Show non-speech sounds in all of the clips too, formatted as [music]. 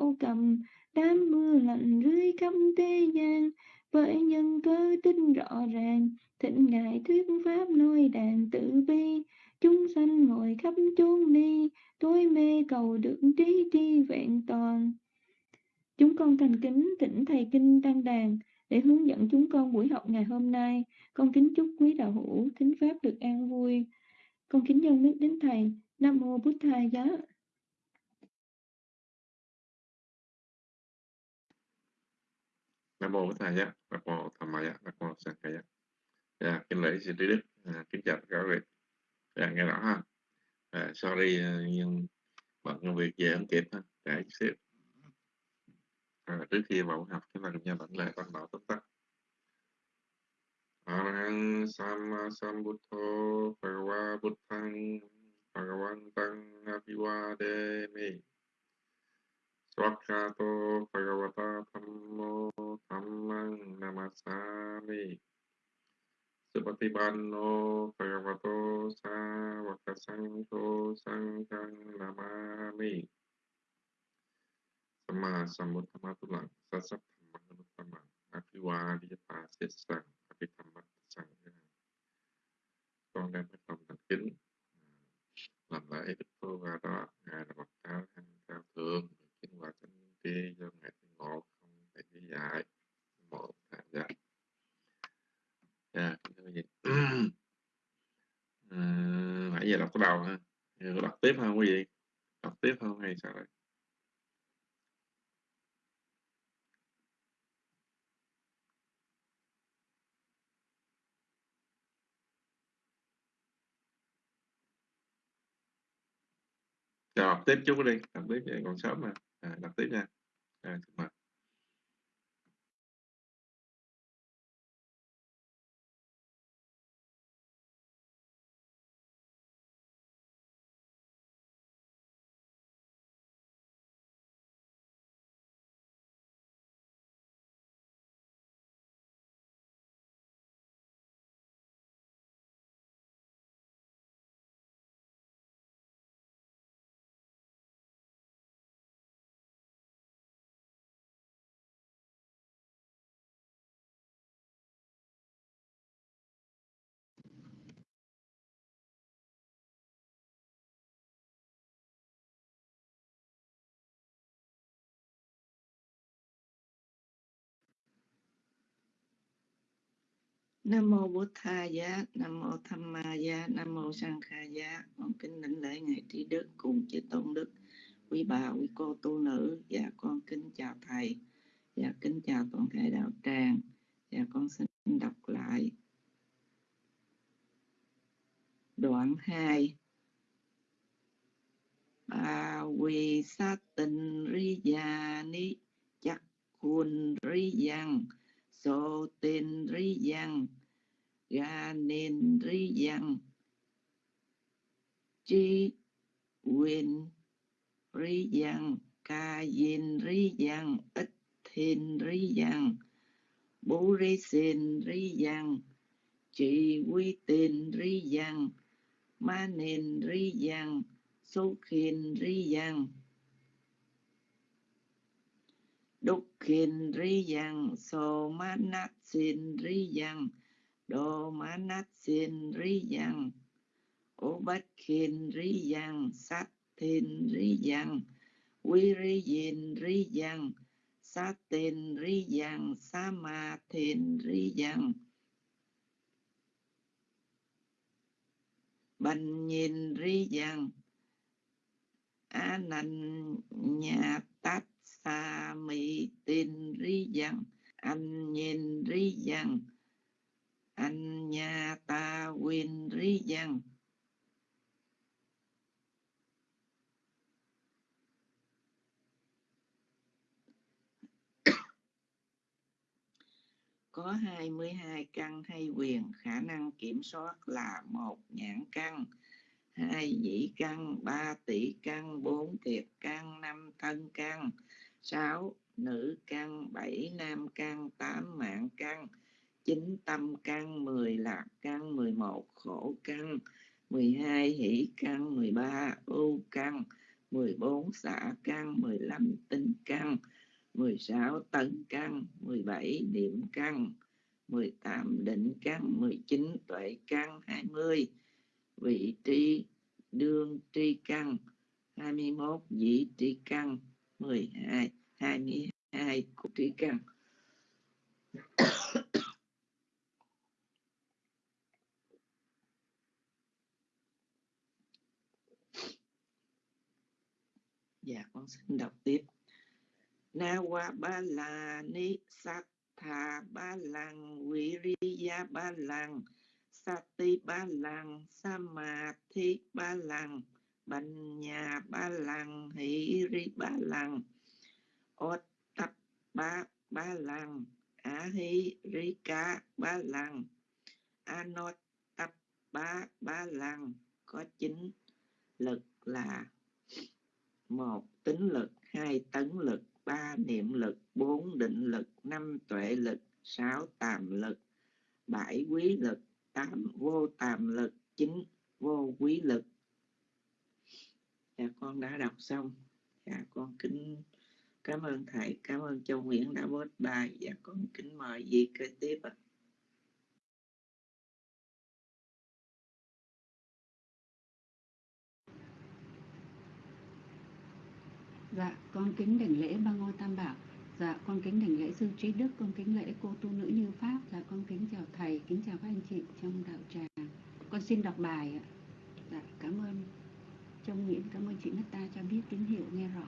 thổ cầm, đám mưa lạnh rơi khắp thế gian. Với nhân cơ tinh rõ ràng thịnh ngài thuyết pháp nói đàn tự bi chúng sanh ngồi khắp chốn ni, tối mê cầu được trí tri vẹn toàn. Chúng con thành kính thỉnh thầy kinh tăng đàn để hướng dẫn chúng con buổi học ngày hôm nay. Con kính chúc quý đạo hữu thính pháp được an vui. Con kính dân nước đến thầy, nam mô bút thầy giá nam mô thầy nhé. Nam mô tham maya nam mô sang thầy nhé dạ kính lễ xin trí đức. À, kính chào các vị. Dạ nghe rõ ha. À, sorry ờ, nhưng bận công việc về không kịp ha. Dạ, Trễ xếp à, trước khi vào học chúng ta cùng nhau bản lễ con bảo tóm tắt. Arahang Sama Sambuddho Bhagava Buddhang Bhagavantang Abhivademi วัคคาโตภะวะตาธรรมโมธรรมังนามาสามิสุปฏิบันโนภะคะวโตสาวกสังโฆสังฆังนามามิสมมาสัมพุทธมาตุลังสัสสัพมังนุตตมังอภิวาทิยปาเสสังอภิธรรมัตสังตองไดนไม่ต้องตัดขึ้นหลังไหลเป็นพวกเรางานระบบการทางการเทิม sinh hoạt tinh tri do ngài thiên một không thể lý giải một thả dạ dạ cái gì nãy giờ đọc cái đầu ha. Giờ đọc tiếp không quý vị? Đọc tiếp không hay sao đây? Rồi, đọc tiếp chút đi, đọc tiếp vậy còn sớm mà. À, đọc tiếp nha. À, mời. Nam mô Bụt Tha Giá, Nam mô Tham Ma Giá, Nam mô Sang Kha Giá. Con kính lãnh lễ ngài Trí Đức cùng chư tôn đức, quý bà, quý cô tu nữ. Và con kính chào thầy, và kính chào toàn thể đạo tràng. Và con xin đọc lại đoạn 2 bà quỳ sát tình ri Già ni chắc khuôn ri Giang so tên ri Giang ga nên ri yang chi quyền ri yang ca yin ri yang ít thiên ri yang bố ri sen ri yang ch'i quy tin ri yang ma nên ri yang số khiên ri yang đúc khiên ri yang so ma nát xin ri yang đô ma nát xin ri yang ô bát khiên ri yang sát thiên ri yang quy ri Dìn ri yang sát tên ri yang sa ma thiên ri yang bành nhìn ri yang a nành nhà tát sa mi tin ri yang anh nhìn ri yang anh nhà ta quyền ri yang [coughs] có 22 căn hay quyền, khả năng kiểm soát là một nhãn căn. Hai dĩ căn, ba tỷ căn, bốn kiệt căn, năm thân căn. Sáu nữ căn, bảy nam căn, tám mạng căn chín tâm căn mười lạc căn mười một khổ căn mười hai hỷ căn mười ba ưu căn mười bốn xả căn mười lăm tinh căn 16 tấn căn 17 niệm căn 18 định căn 19 tuệ căn 20 vị tri đương tri căn 21 dĩ tri căn 12 22 của tri căn dạ con xin đọc tiếp. Na wa ba la ni sát tha ba lăng viriya ba lăng sati ba lăng samadhi ba lăng nhà ba lăng hỷ ri ba lăng ot tập ba ba lăng a hi ri ca ba lăng anot tập ba ba lăng có chính lực là một, tính lực. Hai, tấn lực. Ba, niệm lực. Bốn, định lực. Năm, tuệ lực. Sáu, tàm lực. Bảy, quý lực. Tám, vô tàm lực. Chín, vô quý lực. Dạ con đã đọc xong. Dạ con kính, cảm ơn thầy. Cảm ơn châu nguyễn đã bớt bài. Dạ con kính mời gì kế tiếp ạ. Dạ, con kính đảnh lễ ba ngôi tam bảo. Dạ, con kính đảnh lễ sư trí đức, con kính lễ cô tu nữ như pháp. Dạ, con kính chào thầy, kính chào các anh chị trong đạo tràng. Con xin đọc bài ạ. Dạ, cảm ơn Trong Nguyễn, cảm ơn chị Nata cho biết tín hiệu nghe rõ.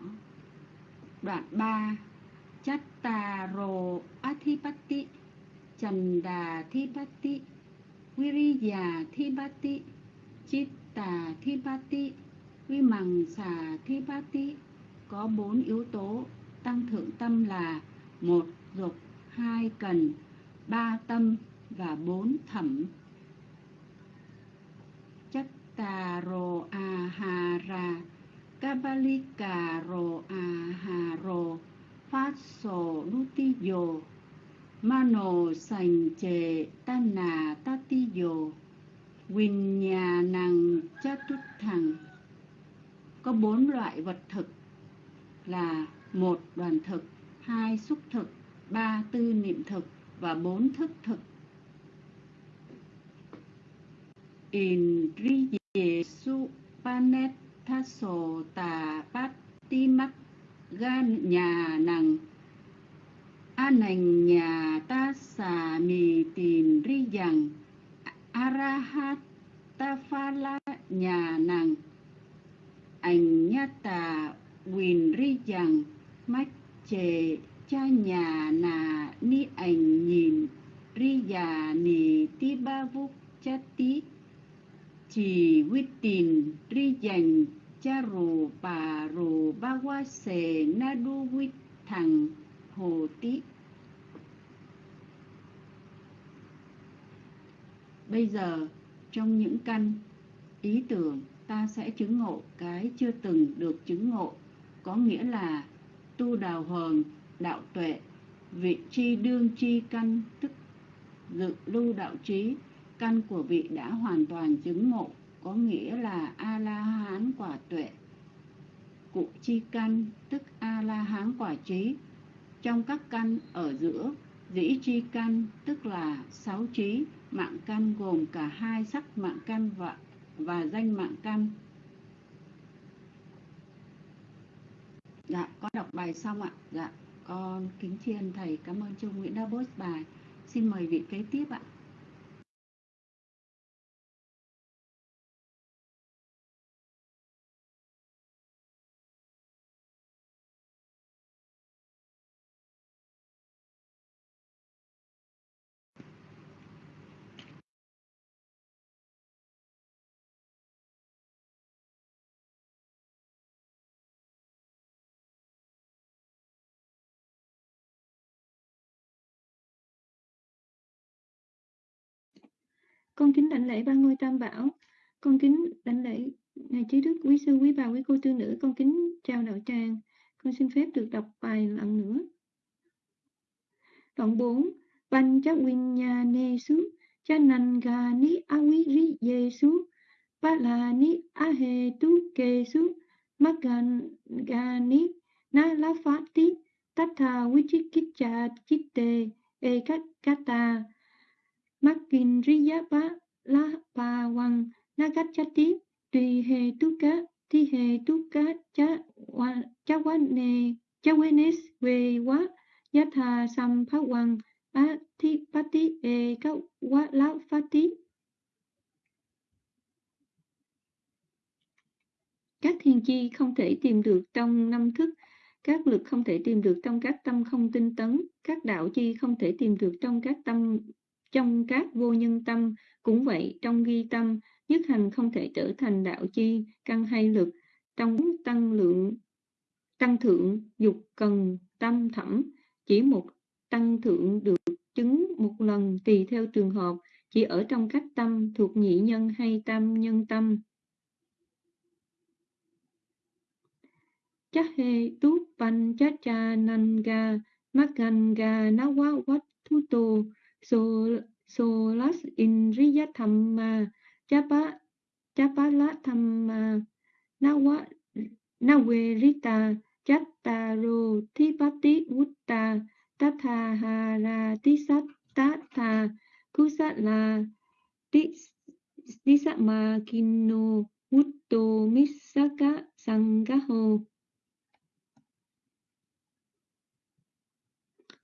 Đoạn 3 Chattaro Athipatti Chanda Thipatti Viriya Thipatti Chitta Thipatti Vimang Xà Thipatti có bốn yếu tố tăng thượng tâm là một, dục, hai, cần, ba, tâm và bốn, thẩm. Chattaro ahara kabalikaro aharo faso nutiyo mano sành chệ tana tatiyo vinyanang thằng có bốn loại vật thực là một đoàn thực, hai xúc thực, ba tư niệm thực và bốn thức thực. Indriyesu panethaso tà bát ti mắc gan nhà nằng a nành nhà ta xà mì tìm ri rằng arahat ta pha la nhà nàng. Ảnh nhát tà quyền ri rằng mắt chề cha nhà nà ni ảnh nhìn, ri già nì ti ba vúc cha tí. Chỉ quyết tình ri dành cha rù bà rù ba qua sề na đu quyết thằng hồ tí. Bây giờ, trong những căn ý tưởng, ta sẽ chứng ngộ cái chưa từng được chứng ngộ có nghĩa là tu đào hờn đạo tuệ, vị chi đương chi căn, tức dự lưu đạo trí, căn của vị đã hoàn toàn chứng ngộ, có nghĩa là a la hán quả tuệ, cụ chi căn, tức a la hán quả trí. Trong các căn ở giữa, dĩ chi căn, tức là sáu trí, mạng căn gồm cả hai sắc mạng căn và và danh mạng căn. Dạ, con đọc bài xong ạ. Dạ, con kính tri ân thầy. Cảm ơn Trung Nguyễn đã post bài. Xin mời vị kế tiếp ạ. Con kính đảnh lễ ba ngôi tam bảo. Con kính đảnh lễ Ngài Trí Đức, quý sư, quý bà, quý cô tư nữ. Con kính chào đạo tràng. Con xin phép được đọc bài lần nữa. Đoạn 4. Pancha Vinyanesu Chanangani Awiri Yesu Palani Ahetu Kesu Magani Nalafati Tatha Vichikicha Chitte Ekata Makindriyapa Lapawang Nagachati Tùy hề tu cá Thi hề tu cá Cha Cha Cha Wenes Về Yatha Sam wang Hoàng Pati E Các Quá Lá Phati Các thiên chi không thể tìm được trong năm thức, các lực không thể tìm được trong các tâm không tinh tấn, các đạo chi không thể tìm được trong các tâm trong các vô nhân tâm. Cũng vậy, trong ghi tâm, nhất hành không thể trở thành đạo chi, căn hay lực, trong tăng lượng, tăng thượng, dục cần, tâm thẩm, chỉ một tăng thượng được chứng một lần tùy theo trường hợp, chỉ ở trong các tâm thuộc nhị nhân hay tam nhân tâm. Chahe tu pan chacha nanga maganga quá quách thuto tô solas indriya thamma chapa La thamma nawa nawerita chattaro thipati vutta tathahara tisattata kusala tisama kinno vutto misaka sangaho.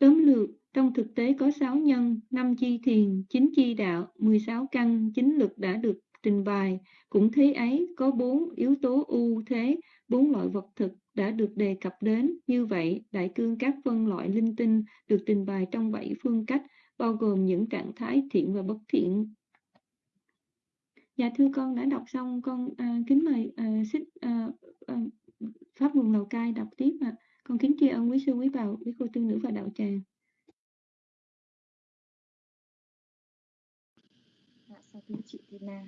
Tóm lược, trong thực tế có 6 nhân, 5 chi thiền, 9 chi đạo, 16 căn, 9 lực đã được trình bày. Cũng thế ấy, có 4 yếu tố ưu thế, 4 loại vật thực đã được đề cập đến. Như vậy, đại cương các phân loại linh tinh được trình bày trong 7 phương cách, bao gồm những trạng thái thiện và bất thiện. Dạ thưa con đã đọc xong, con à, kính mời à, xích, à, à, Pháp vùng Lào Cai đọc tiếp ạ. À. Con kính tri ân quý sư quý bảo, quý cô tư nữ và đạo tràng. Thưa chị Tina.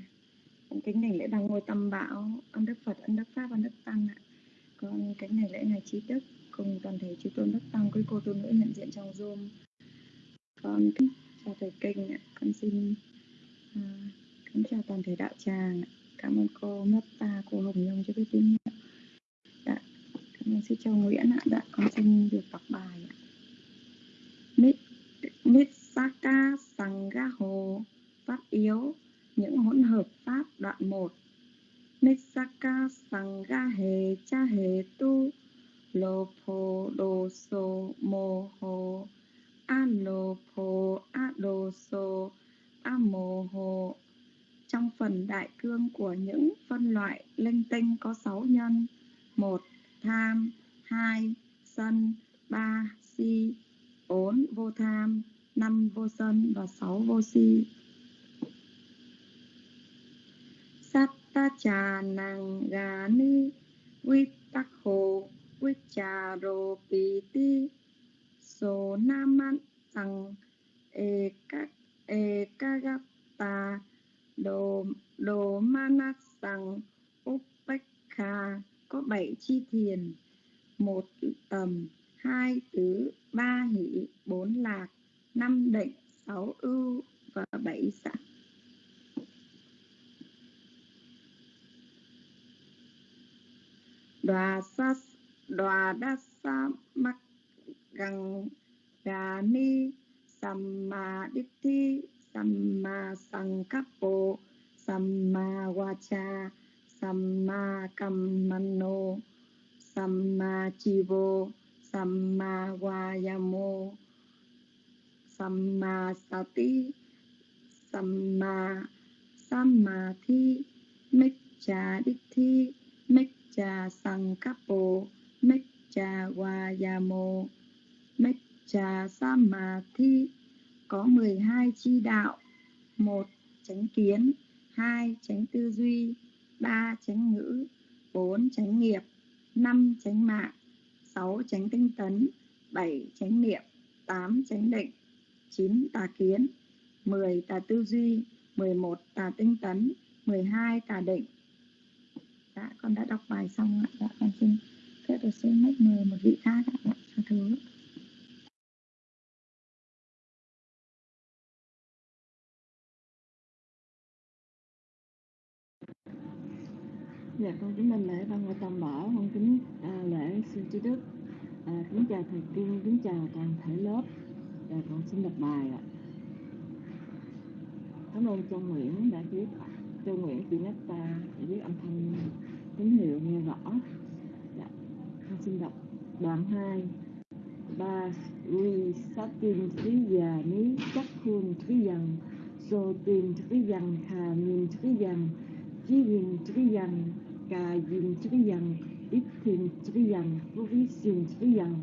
Con kính đảnh lễ bằng ngôi tâm bảo, ân đức Phật, ân đức Pháp, ân đức Tăng ạ. Con kính đảnh lễ ngài trí đức cùng toàn thể chư tôn đức tăng quý cô tu nữ hiện diện trong Zoom. Con kính chào thầy kinh ạ. Con xin uh, kính chào toàn thể đạo tràng. Cảm ơn cô Metta, cô Hồng Nhung cho biết tín hiệu. Dạ, cảm ơn sư Châu Nguyễn ạ. Dạ, con xin được đọc bài ạ. Mít, Saka Sangaho Pháp yếu những hỗn hợp Pháp đoạn 1 Sangha Sangahe Cha He Tu Lô Phô Đô Sô Mô Hồ A Lô Phô A Sô A Mô Hồ Trong phần đại cương của những phân loại linh tinh có 6 nhân, một, tham, hai, sân, ba, si 4. vô tham, năm, vô sân và sáu, vô si ta cha nàng gà ni vi tắc hồ vi cha rô pi ti số nam man tăng e các e ca gap ta đồ đồ manat tăng upekha. Có bảy chi thiền. Một tầm, hai tứ, ba hỷ, bốn lạc, năm định, sáu ưu và bảy sắc đoà sa đoà đa sa mắc gần đà ni, samma ditti, samma sankappo samma vacha samma kammanno samma chivo, samma vayamo samma sati, samma samadhi micca ditti micca sankapo micca vayamo micca samadhi có 12 chi đạo. Một chánh kiến, hai chánh tư duy, ba chánh ngữ, bốn chánh nghiệp, năm chánh mạng, sáu chánh tinh tấn, bảy chánh niệm, tám chánh định, chín tà kiến, mười tà tư duy, mười một tà tinh tấn, mười hai tà định dạ con đã đọc bài xong ạ dạ con xin phép được xin mách mời một vị khác ạ dạ, thứ Dạ con kính đảnh lễ ban ngôi tam bảo, con kính à, lễ sư trí đức. À, kính chào thầy tiên kính chào toàn thể lớp. Và con xin đọc bài ạ. Cảm ơn Châu Nguyễn đã viết Châu Nguyễn chị Netta đã viết âm thanh tín hiệu nghe rõ. Dạ. Con xin đọc đoạn 2 ba ri trí già ní chắc khuôn trí dần so tin trí dần hà nhìn trí dần chí nhìn trí dần cà nhìn trí dần ít tin trí dần vô vi xin trí dần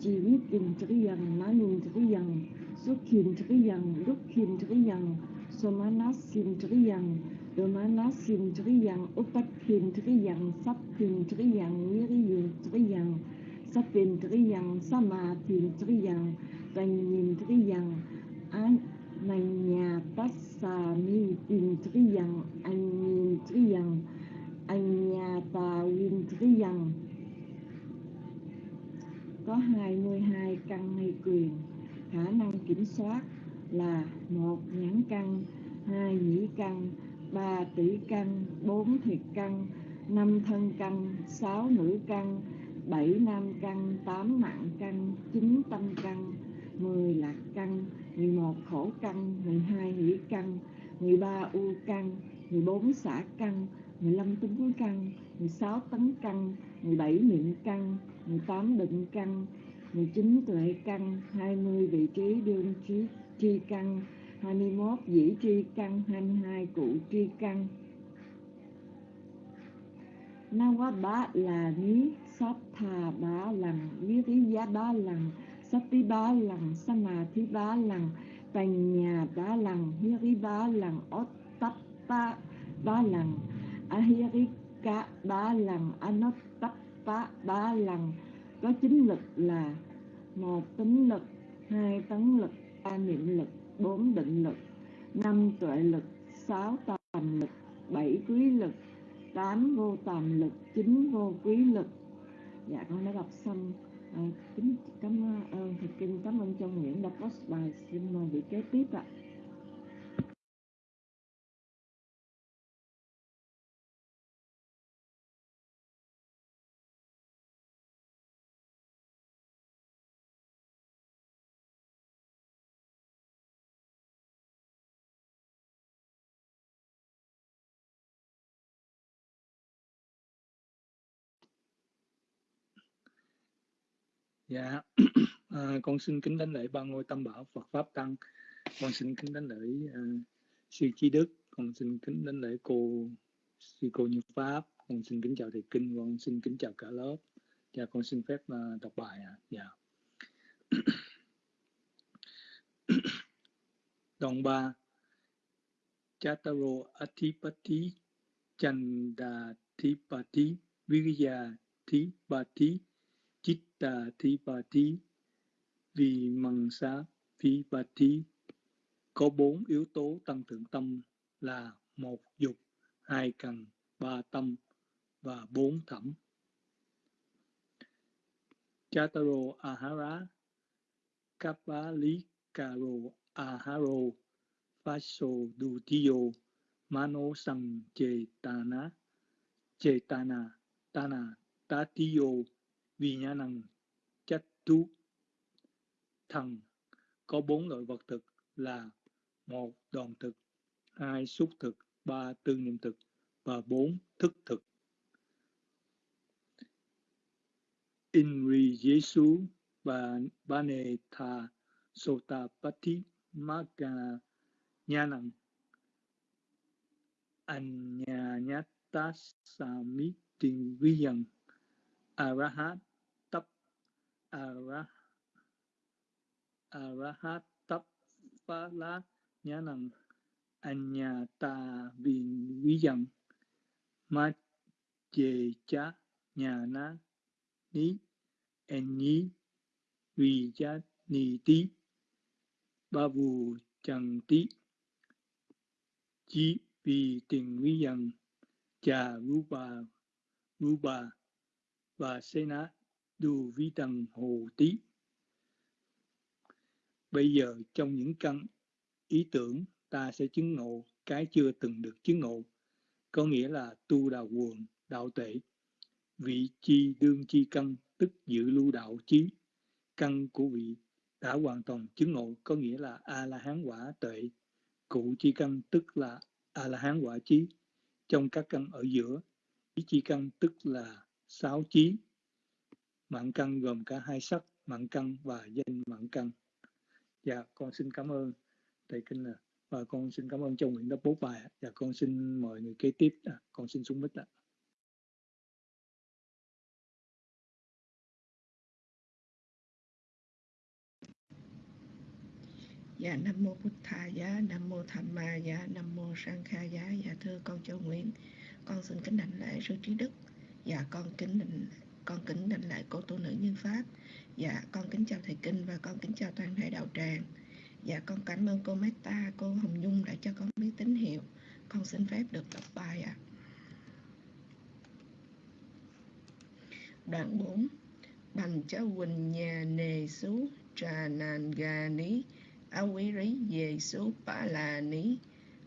chỉ biết tin trí dần má nhìn trí dần xuất hiện trí dần lúc hiện trí dần triyan má nát xin trí dần triyan samathin triyan tanyim triyan an nanya tassa mi tin triyan anyin triyan Anyata Windriyan có 22 căn hay quyền. Khả năng kiểm soát là một nhãn căn, hai nhĩ căn ba tỷ căn bốn thiệt căn năm thân căn sáu nữ căn bảy nam căn tám mạng căn chín tâm căn mười lạc căn mười một khổ căn mười hai hỷ căn mười ba u căn mười bốn xả căn 15 tính căn, 16 tấn căn, 17 niệm căn, 18 định căn, 19 tuệ căn, 20 vị trí đương trí chi căn, 21 dĩ tri căn, 22 cụ tri căn. na quá bá là ní sát thà bá lằng, viriya bá lần sắp tí bá sanh thí bá lần tành nhà bá lằng, hiri bá lằng, ottappa bá lằng, cá ba lần Anottappa ba lần có chính lực là một tính lực hai tấn lực ba niệm lực bốn định lực năm tuệ lực sáu tàm lực bảy quý lực tám vô tàm lực chín vô quý lực. Dạ con đã đọc xong. À, kính cảm ơn à, thầy kinh cảm ơn châu nguyễn đã post. Bài xin mời vị kế tiếp ạ. Dạ, à, con xin kính đánh lễ ba ngôi tam bảo Phật pháp tăng. Con xin kính đánh lễ uh, sư chi đức. Con xin kính đánh lễ cô sư cô như pháp. Con xin kính chào thầy kinh. Con xin kính chào cả lớp. Dạ, con xin phép uh, đọc bài ạ. À. Dạ. [coughs] Đoạn 3 Chataro Atipati Chandathipati Virya Thipati Chitta Thipati vì mằng xá Thipati có bốn yếu tố tăng thượng tâm là một dục, hai cần, ba tâm và bốn thẩm. Chataro Ahara Kappalikaro Aharo Faso Dutiyo Mano Sang Chetana Chetana Tana Tatiyo vì nhà năng chất tú thần có bốn loại vật thực là một đoàn thực, hai xúc thực, ba tư niệm thực và bốn thức thực. Inri Jesu và Bane Tha Sotapati Magana Nyanang Anyanyata Sami Tình Viyang Arahat arah anya ta anyata vin viyang ma chê cha nhà na ní en nhí vì cha ni tí ba vù chẳng tí chí vì tình vi dần cha ru bà ru bà và Sena na đù vi tần hồ tí. Bây giờ trong những căn ý tưởng ta sẽ chứng ngộ cái chưa từng được chứng ngộ, có nghĩa là tu đào quần, đạo tệ. vị chi đương chi căn tức giữ lưu đạo chí căn của vị đã hoàn toàn chứng ngộ có nghĩa là a la hán quả tuệ cụ chi căn tức là a la hán quả trí trong các căn ở giữa ý chi căn tức là sáu chí. Mạng căn gồm cả hai sắc mạng căn và danh mạng căn. Dạ con xin cảm ơn thầy kinh là và con xin cảm ơn trong nguyện đã bố bài và dạ, con xin mời người kế tiếp à, con xin xuống mic ạ. Dạ Nam Mô Bụt Thà Giá, Nam Mô Tham Ma Giá, Nam Mô Sang Kha Giá. Dạ thưa con Châu Nguyễn, con xin kính đảnh lễ sư trí đức. Dạ con kính định con kính định lại cô tu nữ như pháp. Dạ con kính chào thầy kinh và con kính chào toàn thể đạo tràng. Dạ con cảm ơn cô Meta, cô Hồng Nhung đã cho con biết tín hiệu. Con xin phép được đọc bài ạ. À. Đoạn 4 bằng cháu Quỳnh nhà nề xú trà nàn gà ní a quý rí về xú ba là ní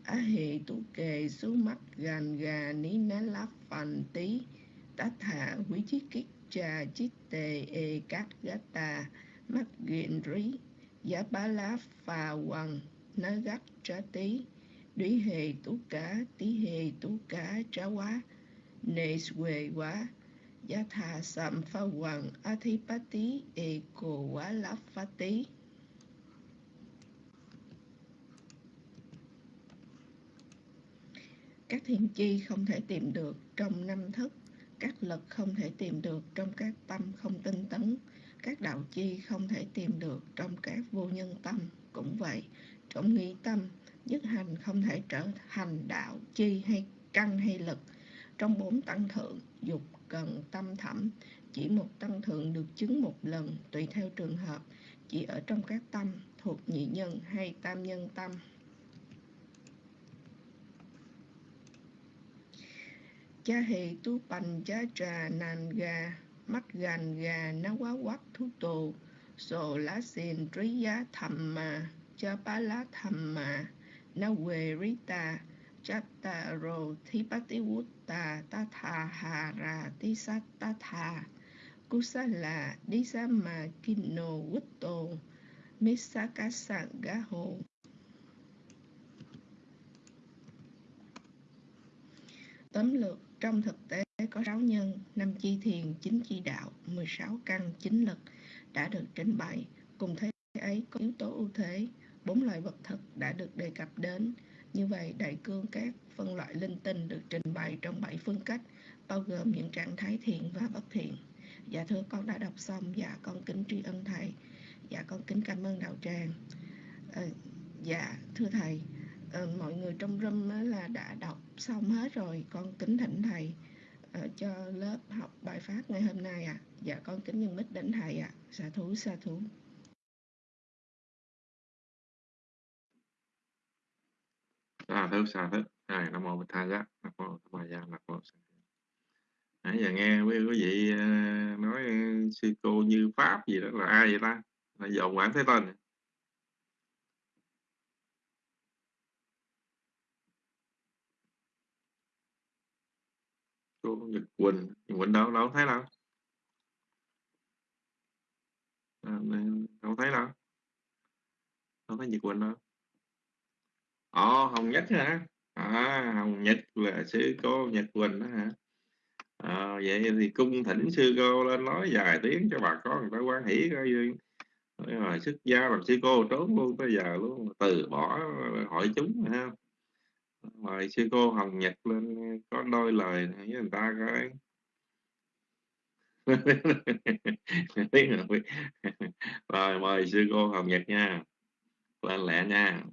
á hệ tú kề xú mắt gàn gà ní ná lá phành tí tát hạ quý chí kích cha chít tê ê cát gá ta mắt ghiện rí giá bá lá phà hoàng nó gắt trá tí đuý hề tú cá tí hề tú cá trá quá. Nê xuề quá. Giá thà sạm pha hoàng a thi bá tí ê cổ quá lá phá tí các thiên chi không thể tìm được trong năm thức các lực không thể tìm được trong các tâm không tinh tấn, các đạo chi không thể tìm được trong các vô nhân tâm. Cũng vậy, trong nghĩ tâm, nhất hành không thể trở thành đạo chi hay căn hay lực. Trong bốn tăng thượng, dục cần tâm thẩm, chỉ một tăng thượng được chứng một lần, tùy theo trường hợp, chỉ ở trong các tâm thuộc nhị nhân hay tam nhân tâm. Cha hề tu bành cha trà nàn gà, mắt gàn gà ná quá quát thú tù sổ lá xìn trí giá thầm mà, cha bá lá thầm mà ná quê rí tà. Cha tà rồ thí bá tí wút tà, ta thà hà ra tí sát ta thà. Cú sa là đi sa mà kinh nô quýt tù mê sa cá sạng gá hồ. Tấm lược trong thực tế có 6 nhân, 5 chi thiền, 9 chi đạo, 16 căn, 9 lực đã được trình bày. Cùng thế ấy có yếu tố ưu thế, bốn loại vật thực đã được đề cập đến. Như vậy, đại cương các phân loại linh tinh được trình bày trong 7 phương cách, bao gồm những trạng thái thiện và bất thiện. Dạ thưa con đã đọc xong, dạ con kính tri ân thầy, dạ con kính cảm ơn đạo tràng. À, dạ thưa thầy, Ờ, mọi người trong room là đã đọc xong hết rồi. Con kính thỉnh thầy uh, cho lớp học bài phát ngày hôm nay ạ. À. dạ con kính nhân mít đến thầy ạ. À. xà thú xà thú. À thú xa thú. Hai nam mô bích tha giá. Nam mô tham gia nam mô nãy giờ nghe quý, quý vị ờ, nói sư cô như pháp gì đó là ai vậy ta? Là dòng quản thế tên à? Cô Nhật Quỳnh Nhật Quỳnh đâu đâu thấy đâu. À, đâu thấy đâu. Đâu thấy Nhật Quỳnh đâu. Ồ Hồng Nhất hả? À, Hồng Nhất là sư cô Nhật Quỳnh đó hả? À, vậy thì cung thỉnh sư cô lên nói vài tiếng cho bà con người ta quan hỷ coi rồi xuất gia làm sư cô trốn luôn tới giờ luôn từ bỏ hội chúng ha mời sư cô Hồng Nhật lên có đôi lời với người ta coi [laughs] rồi, mời sư cô Hồng Nhật nha. Lên lẹ nha.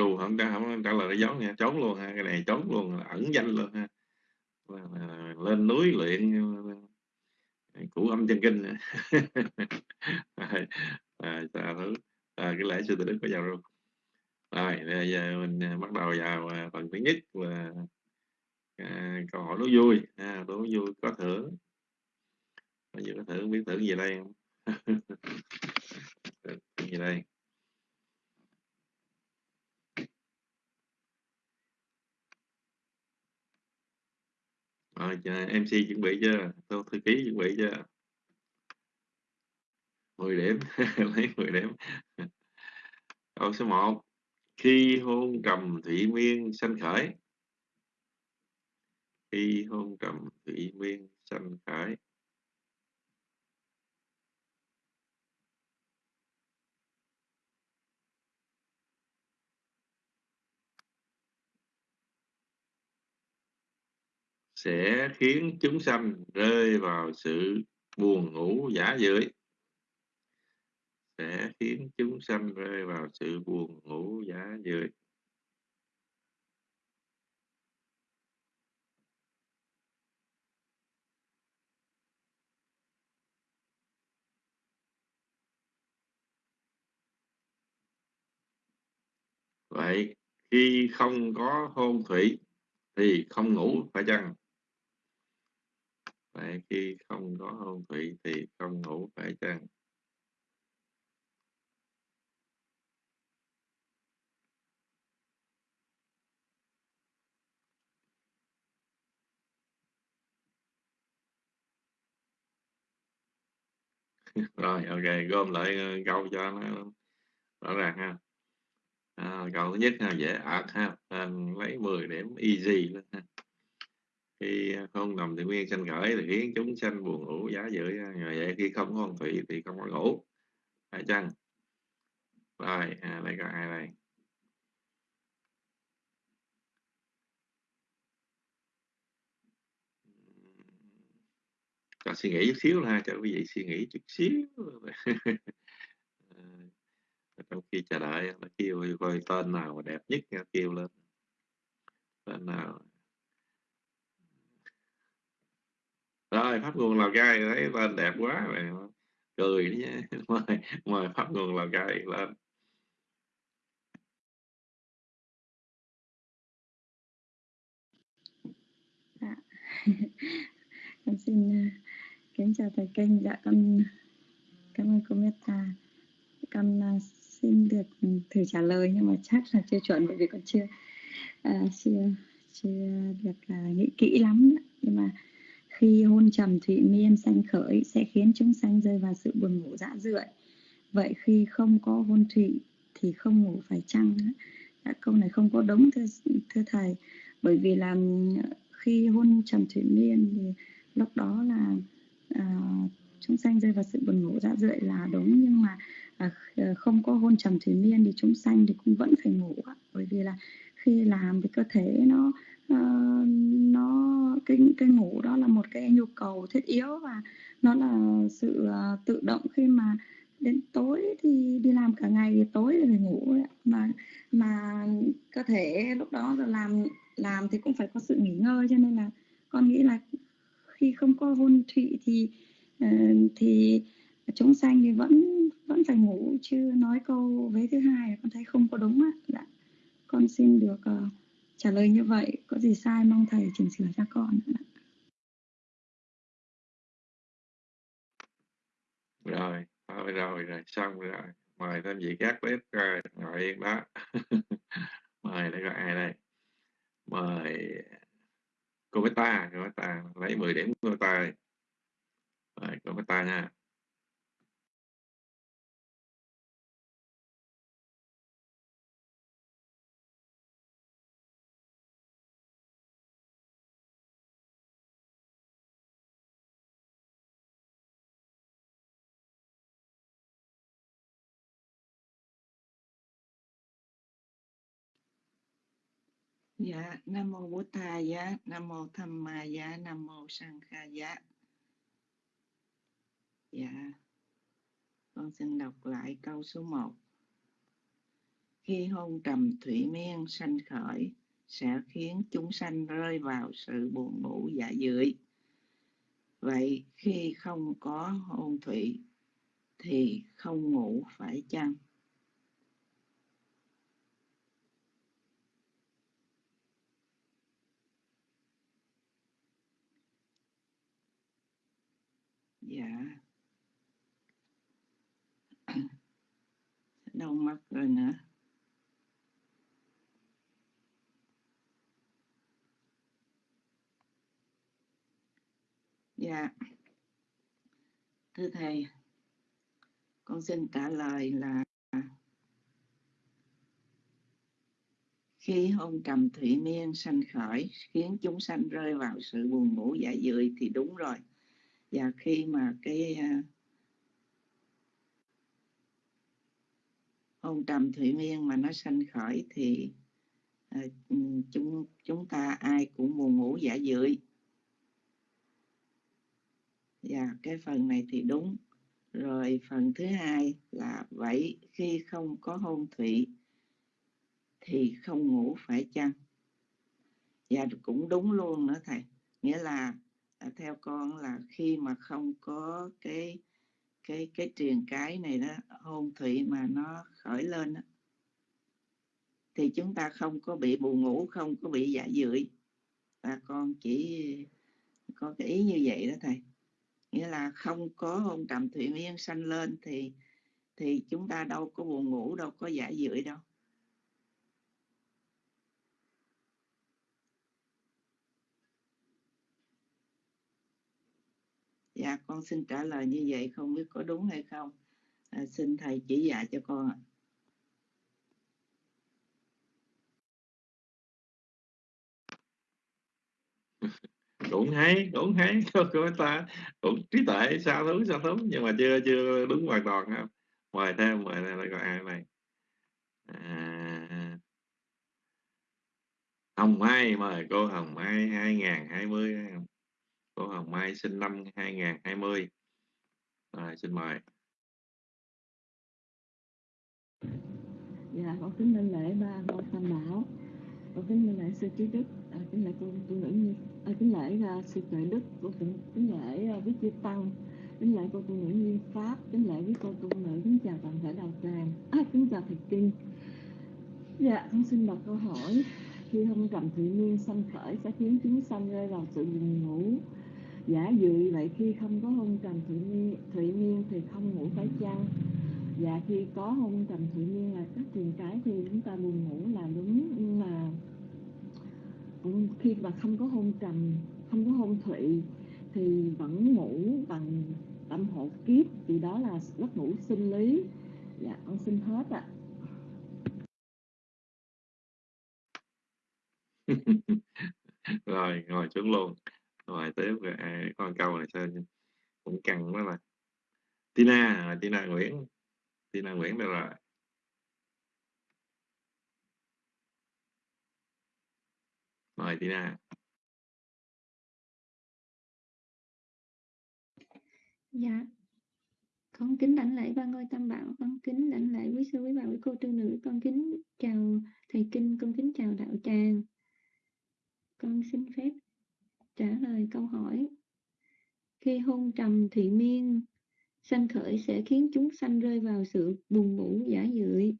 Rù không trả không trả lời nó giống nha. Trốn luôn ha cái này trốn luôn ẩn danh luôn ha. Lên núi luyện củ âm chân kinh à, à, thứ à, cái lễ sư tử đức có vào luôn rồi bây giờ mình à, bắt đầu vào à, phần thứ nhất là à, câu hỏi đố vui. À, đố vui có thưởng. Bây giờ có thưởng biết thưởng gì đây không? [laughs] Gì đây? Ờ, rồi MC chuẩn bị chưa? Tôi thư ký chuẩn bị chưa? 10 điểm, [laughs] lấy 10 điểm. Câu số 1 khi hôn trầm thủy miên sanh khởi. Khi hôn trầm thủy miên sanh khởi. Sẽ khiến chúng sanh rơi vào sự buồn ngủ giả dưỡi sẽ khiến chúng sanh rơi vào sự buồn ngủ giả dưỡi vậy khi không có hôn thủy thì không ngủ phải chăng? Vậy khi không có hôn thủy thì không ngủ phải chăng? [laughs] Rồi ok gom lại ờ, câu cho nó rõ ràng ha. À, câu thứ nhất ha dễ ợt ha à, lấy 10 điểm easy lên ha khi không nằm thì nguyên sanh khởi thì khiến chúng sanh buồn ngủ giá dưỡi rồi vậy khi không có thủy thì không có ngủ. Phải chăng? Rồi à, đây có ai đây? Còn suy nghĩ chút xíu ha cho quý vị suy nghĩ chút xíu. [laughs] Trong khi chờ đợi nó kêu coi tên nào đẹp nhất nha kêu lên. Tên nào? Rồi pháp nguồn lào cai thấy tên đẹp quá rồi cười đi nha. [laughs] Mời mời pháp nguồn lào cai lên. Dạ. [laughs] con xin uh, kính chào thầy kênh dạ con cảm ơn cô Meta con uh, xin được thử trả lời nhưng mà chắc là chưa chuẩn bởi vì con chưa uh, chưa chưa được uh, nghĩ kỹ lắm nhưng mà khi hôn trầm thụy miên sanh khởi sẽ khiến chúng sanh rơi vào sự buồn ngủ dã rượi. Vậy khi không có hôn thụy thì không ngủ phải chăng Đã, dạ, câu này không có đúng thưa thưa thầy. Bởi vì là khi hôn trầm thụy miên thì lúc đó là à, chúng sanh rơi vào sự buồn ngủ dã rượi là đúng nhưng mà à, không có hôn trầm thủy miên thì chúng sanh thì cũng vẫn phải ngủ bởi vì là khi làm thì cơ thể nó uh, nó cái cái ngủ đó là một cái nhu cầu thiết yếu và nó là sự uh, tự động khi mà đến tối thì đi làm cả ngày thì tối thì phải ngủ mà mà cơ thể lúc đó là làm làm thì cũng phải có sự nghỉ ngơi cho nên là con nghĩ là khi không có hôn thụy thì uh, thì chúng sanh thì vẫn vẫn phải ngủ chứ nói câu vế thứ hai con thấy không có đúng á dạ con xin được uh, trả lời như vậy. Có gì sai mong thầy chỉnh sửa cho con rồi thôi rồi rồi xong rồi. Mời thêm vị các bếp rồi ngồi yên đó. [laughs] Mời đây có ai đây. Mời cô bé ta cô bé ta lấy 10 điểm cô bé ta rồi cô bé ta nha. Dạ, Nam Mô Bố Tha Giá, Nam Mô Tham Ma Giá, Nam Mô Sang Kha Giá. Dạ, con xin đọc lại câu số 1. Khi hôn trầm thủy miên sanh khởi, sẽ khiến chúng sanh rơi vào sự buồn ngủ dạ dưỡi. Vậy khi không có hôn thủy thì không ngủ phải chăng? Dạ. Đau mắt rồi nữa. Dạ. Thưa thầy, con xin trả lời là khi hôn trầm thủy miên sanh khởi, khiến chúng sanh rơi vào sự buồn ngủ dạ dười thì đúng rồi và khi mà cái à, hôn trầm thủy miên mà nó sanh khởi thì à, chúng chúng ta ai cũng buồn ngủ giả dưỡi và dạ, cái phần này thì đúng. Rồi phần thứ hai là vậy khi không có hôn thủy thì không ngủ phải chăng? Và cũng đúng luôn nữa thầy. Nghĩa là à, theo con là khi mà không có cái cái cái truyền cái này đó hôn thủy mà nó khởi lên đó, thì chúng ta không có bị buồn ngủ không có bị dạ dưỡi và con chỉ có cái ý như vậy đó thầy. Nghĩa là không có hôn trầm thủy miên sanh lên thì thì chúng ta đâu có buồn ngủ đâu có dạ giả dưỡi đâu. Dạ con xin trả lời như vậy không biết có đúng hay không. À, xin thầy chỉ dạy cho con ạ. [laughs] Đúng hay đúng hay [laughs] của ta cũng trí tuệ sao thú sao thú nhưng mà chưa chưa đúng hoàn toàn không? Mời thêm mời này lại ai này. À, Hồng Mai mời cô Hồng Mai 2020 cô Hồng Mai sinh năm 2020 rồi xin mời. Dạ con kính lên lễ ba ngôi tam bảo. Con kính lên lễ sư trí đức. À, kính lễ cô tu nữ nhi. À, kính lễ uh, sư tuệ đức. Cô kính, kính lễ à, uh, viết chữ tăng. Kính lễ cô tu nữ nhi pháp. Kính lễ với cô tu nữ. Kính chào toàn thể đạo tràng. À, kính chào thầy kinh. Dạ con xin đọc câu hỏi. Khi hông trầm thủy miên sanh khởi sẽ khiến chúng sanh rơi vào sự buồn ngủ giả dự vậy khi không có hôn trầm thủy miên, thủy miên thì không ngủ phải chăng? Dạ khi có hôn trầm thủy miên là các truyền cái thì chúng ta buồn ngủ là đúng nhưng mà khi mà không có hôn trầm không có hôn thủy thì vẫn ngủ bằng tâm hộ kiếp thì đó là giấc ngủ sinh lý. Dạ con xin hết ạ. [laughs] Rồi ngồi xuống luôn rồi tiếp à, con câu này sao cũng căng đó là Tina Tina Nguyễn. Tina Nguyễn đây rồi. Mời Tina. Dạ, con kính đảnh lễ ba ngôi tam bảo, con kính đảnh lễ quý sư quý bà quý cô tư nữ, con kính chào thầy kinh, con kính chào đạo tràng. Con xin phép trả lời câu hỏi. Khi hôn trầm thị miên sanh khởi sẽ khiến chúng sanh rơi vào sự buồn ngủ giả dưỡi.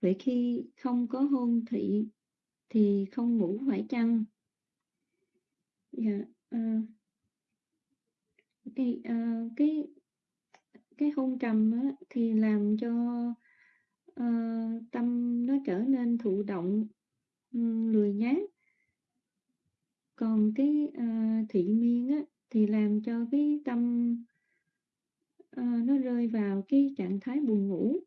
Vậy khi không có hôn thị thì không ngủ phải chăng? Dạ, uh, cái uh, cái cái hôn trầm á, thì làm cho uh, tâm nó trở nên thụ động um, lười nhát còn cái uh, thị miên á, thì làm cho cái tâm uh, nó rơi vào cái trạng thái buồn ngủ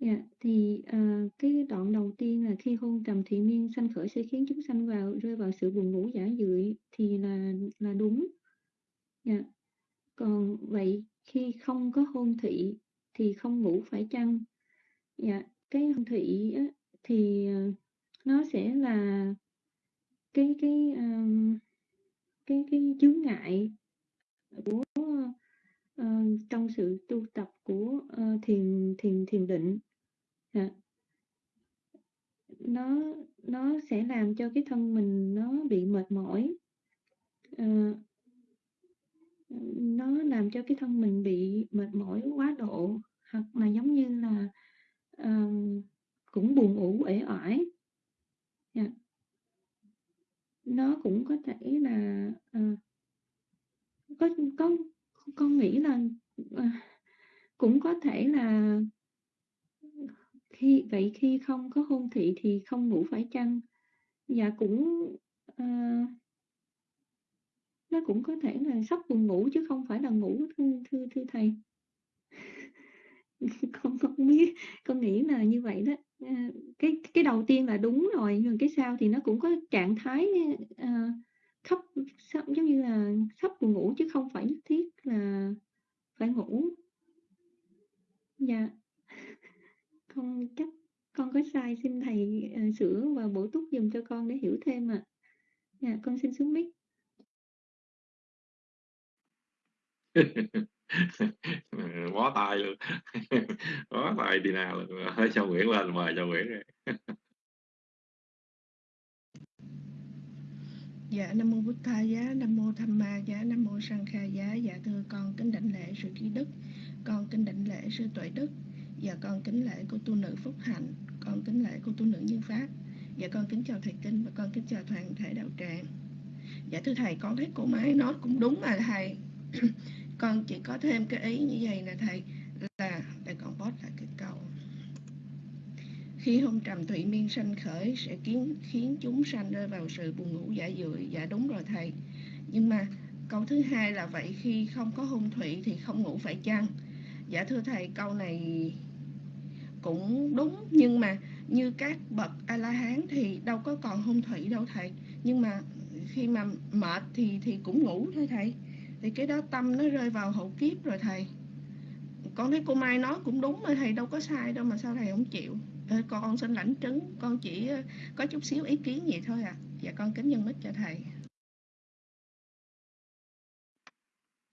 Dạ, thì uh, cái đoạn đầu tiên là khi hôn trầm thị miên sanh khởi sẽ khiến chúng sanh vào rơi vào sự buồn ngủ giả dưỡi thì là là đúng. Dạ. Còn vậy khi không có hôn thị thì không ngủ phải chăng? Dạ, cái hôn thị á, thì uh, nó sẽ là cái cái um, cái cái chướng ngại của uh, trong sự tu tập của uh, thiền thiền thiền định. À, nó nó sẽ làm cho cái thân mình nó bị mệt mỏi. À, nó làm cho cái thân mình bị mệt mỏi quá độ hoặc là giống như là uh, cũng buồn ngủ uể oải. Yeah. Nó cũng có thể là uh, có có con nghĩ là à, cũng có thể là khi vậy khi không có hôn thị thì không ngủ phải chăng? Dạ cũng à, nó cũng có thể là sắp buồn ngủ chứ không phải là ngủ thưa thưa, thưa thầy. [laughs] Con không biết con nghĩ là như vậy đó à, cái cái đầu tiên là đúng rồi nhưng cái sau thì nó cũng có trạng thái à, khóc sắp giống như là sắp buồn ngủ chứ không phải nhất thiết là phải ngủ. Dạ. [laughs] Con chắc con có sai xin thầy uh, sửa và bổ túc dùm cho con để hiểu thêm ạ à. dạ con xin xuống mic bó tay luôn bó tay đi nào [laughs] cho Nguyễn lên mời cho Nguyễn [laughs] Dạ Nam mô Bụt Tha giá, Nam mô Tham Ma giá, Nam mô Sang Kha giá. Dạ thưa con kính đảnh lễ sư trí đức, con kính đảnh lễ sư tuệ đức. Dạ con kính lễ cô tu nữ Phúc Hạnh, con kính lễ cô tu nữ Như Pháp. Dạ con kính chào thầy kinh và con kính chào toàn thể đạo tràng. Dạ thưa thầy, con thấy cô Mai nói cũng đúng mà thầy. [coughs] con chỉ có thêm cái ý như vậy nè thầy là để con post lại cái câu khi hôn trầm thủy miên sanh khởi sẽ khiến khiến chúng sanh rơi vào sự buồn ngủ giả dưỡi dạ đúng rồi thầy. Nhưng mà câu thứ hai là vậy, khi không có hôn thủy thì không ngủ phải chăng? Dạ thưa thầy, câu này cũng đúng, nhưng mà như các bậc a la hán thì đâu có còn hôn thủy đâu thầy. Nhưng mà khi mà mệt thì thì cũng ngủ thôi thầy. Thì cái đó tâm nó rơi vào hậu kiếp rồi thầy. Con thấy cô mai nói cũng đúng mà thầy, đâu có sai đâu mà sao thầy không chịu? Ờ, con xin lãnh trứng con chỉ ờ, có chút xíu ý kiến vậy thôi à. Dạ con kính nhân mít cho thầy.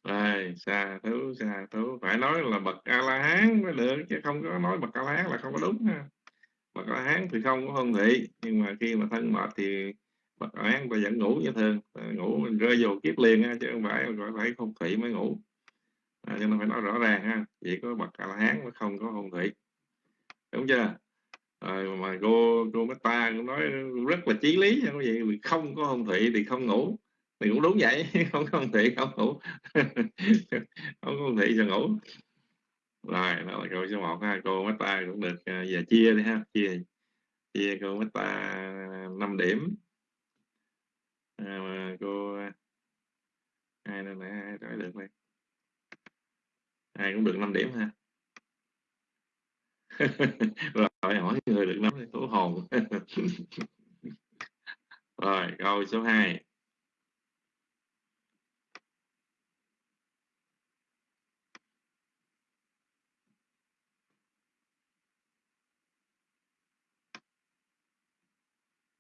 Ai, xa thú xa thú phải nói là bậc a la hán mới được chứ không có nói bậc a la hán là không có đúng ha. Bậc a la hán thì không có hôn thị nhưng mà khi mà thân mệt thì bậc a la hán vẫn ngủ như thường. Ngủ mình rơi vô kiếp liền ha, chứ không phải phải không thị mới ngủ. À, cho nên phải nói rõ ràng ha chỉ có bậc a la hán mới không có hôn thị đúng chưa? À, mà cô cô Meta cũng nói rất là chí lý không vậy không có hôn thị thì không ngủ. Thì cũng đúng vậy [laughs] không có hôn thị không ngủ. [laughs] Không có hôn thị thì ngủ. Rồi đó là câu số 1 ha cô Meta cũng được à, giờ chia đi ha chia chia cô Meta 5 điểm. À, cô ai nữa nè ai nói được đây ai cũng được 5 điểm ha rồi, hỏi người được nắm thú hồn. [laughs] Rồi, câu số 2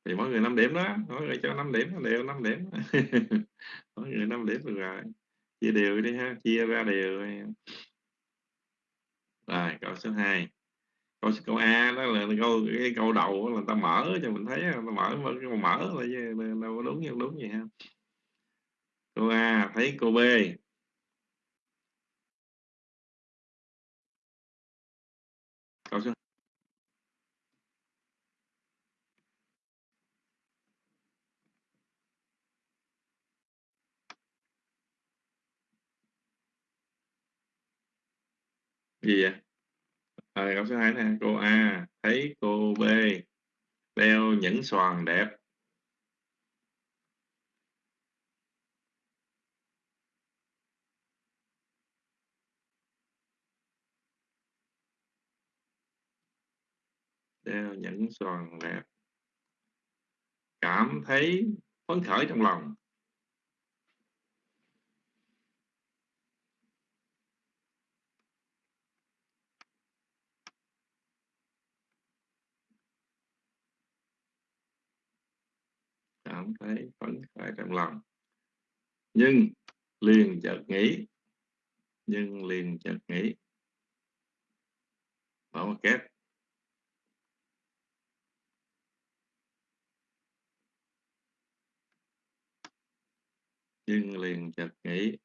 thì mỗi người 5 điểm đó, mỗi người cho 5 điểm, đều 5 điểm. [laughs] Mỗi người 5 điểm được rồi. Chia đều đi ha, chia ra đều. Rồi, câu số 2 câu câu A đó là câu, cái câu đầu là ta mở cho mình thấy ta mở mở, cái mở là đâu có đúng như đúng gì ha. Câu A, thấy câu B. Câu số gì vậy? Rồi câu số 2 nè, cô A, thấy cô B đeo những xoàn đẹp. Đeo những xoàn đẹp. Cảm thấy phấn khởi trong lòng. Cảm thấy phấn khởi, trong lòng. Nhưng liền chợt nghĩ, nhưng liền chợt nghĩ. Mở một kép nhưng liền chợt nghĩ,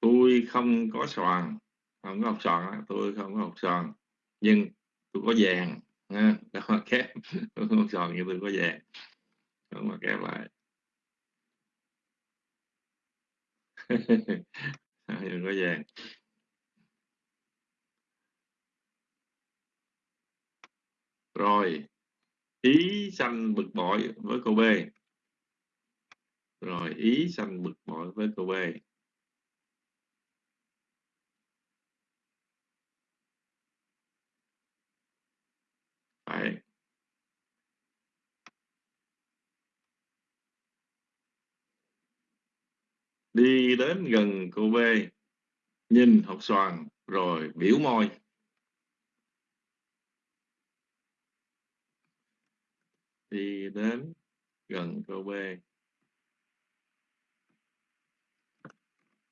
tôi không có xoàn không có học xoàn tôi không có học xoàn nhưng tôi có vàng, ha [laughs] đó kép tôi không xoàn nhưng tôi có vàng đúng mà kéo lại đừng có vàng rồi, ý sanh bực bội với cô B. Rồi, ý sanh bực bội với cô B. Phải. Đi đến gần cô B, nhìn học xoàn rồi biểu môi. Đi đến gần cô B,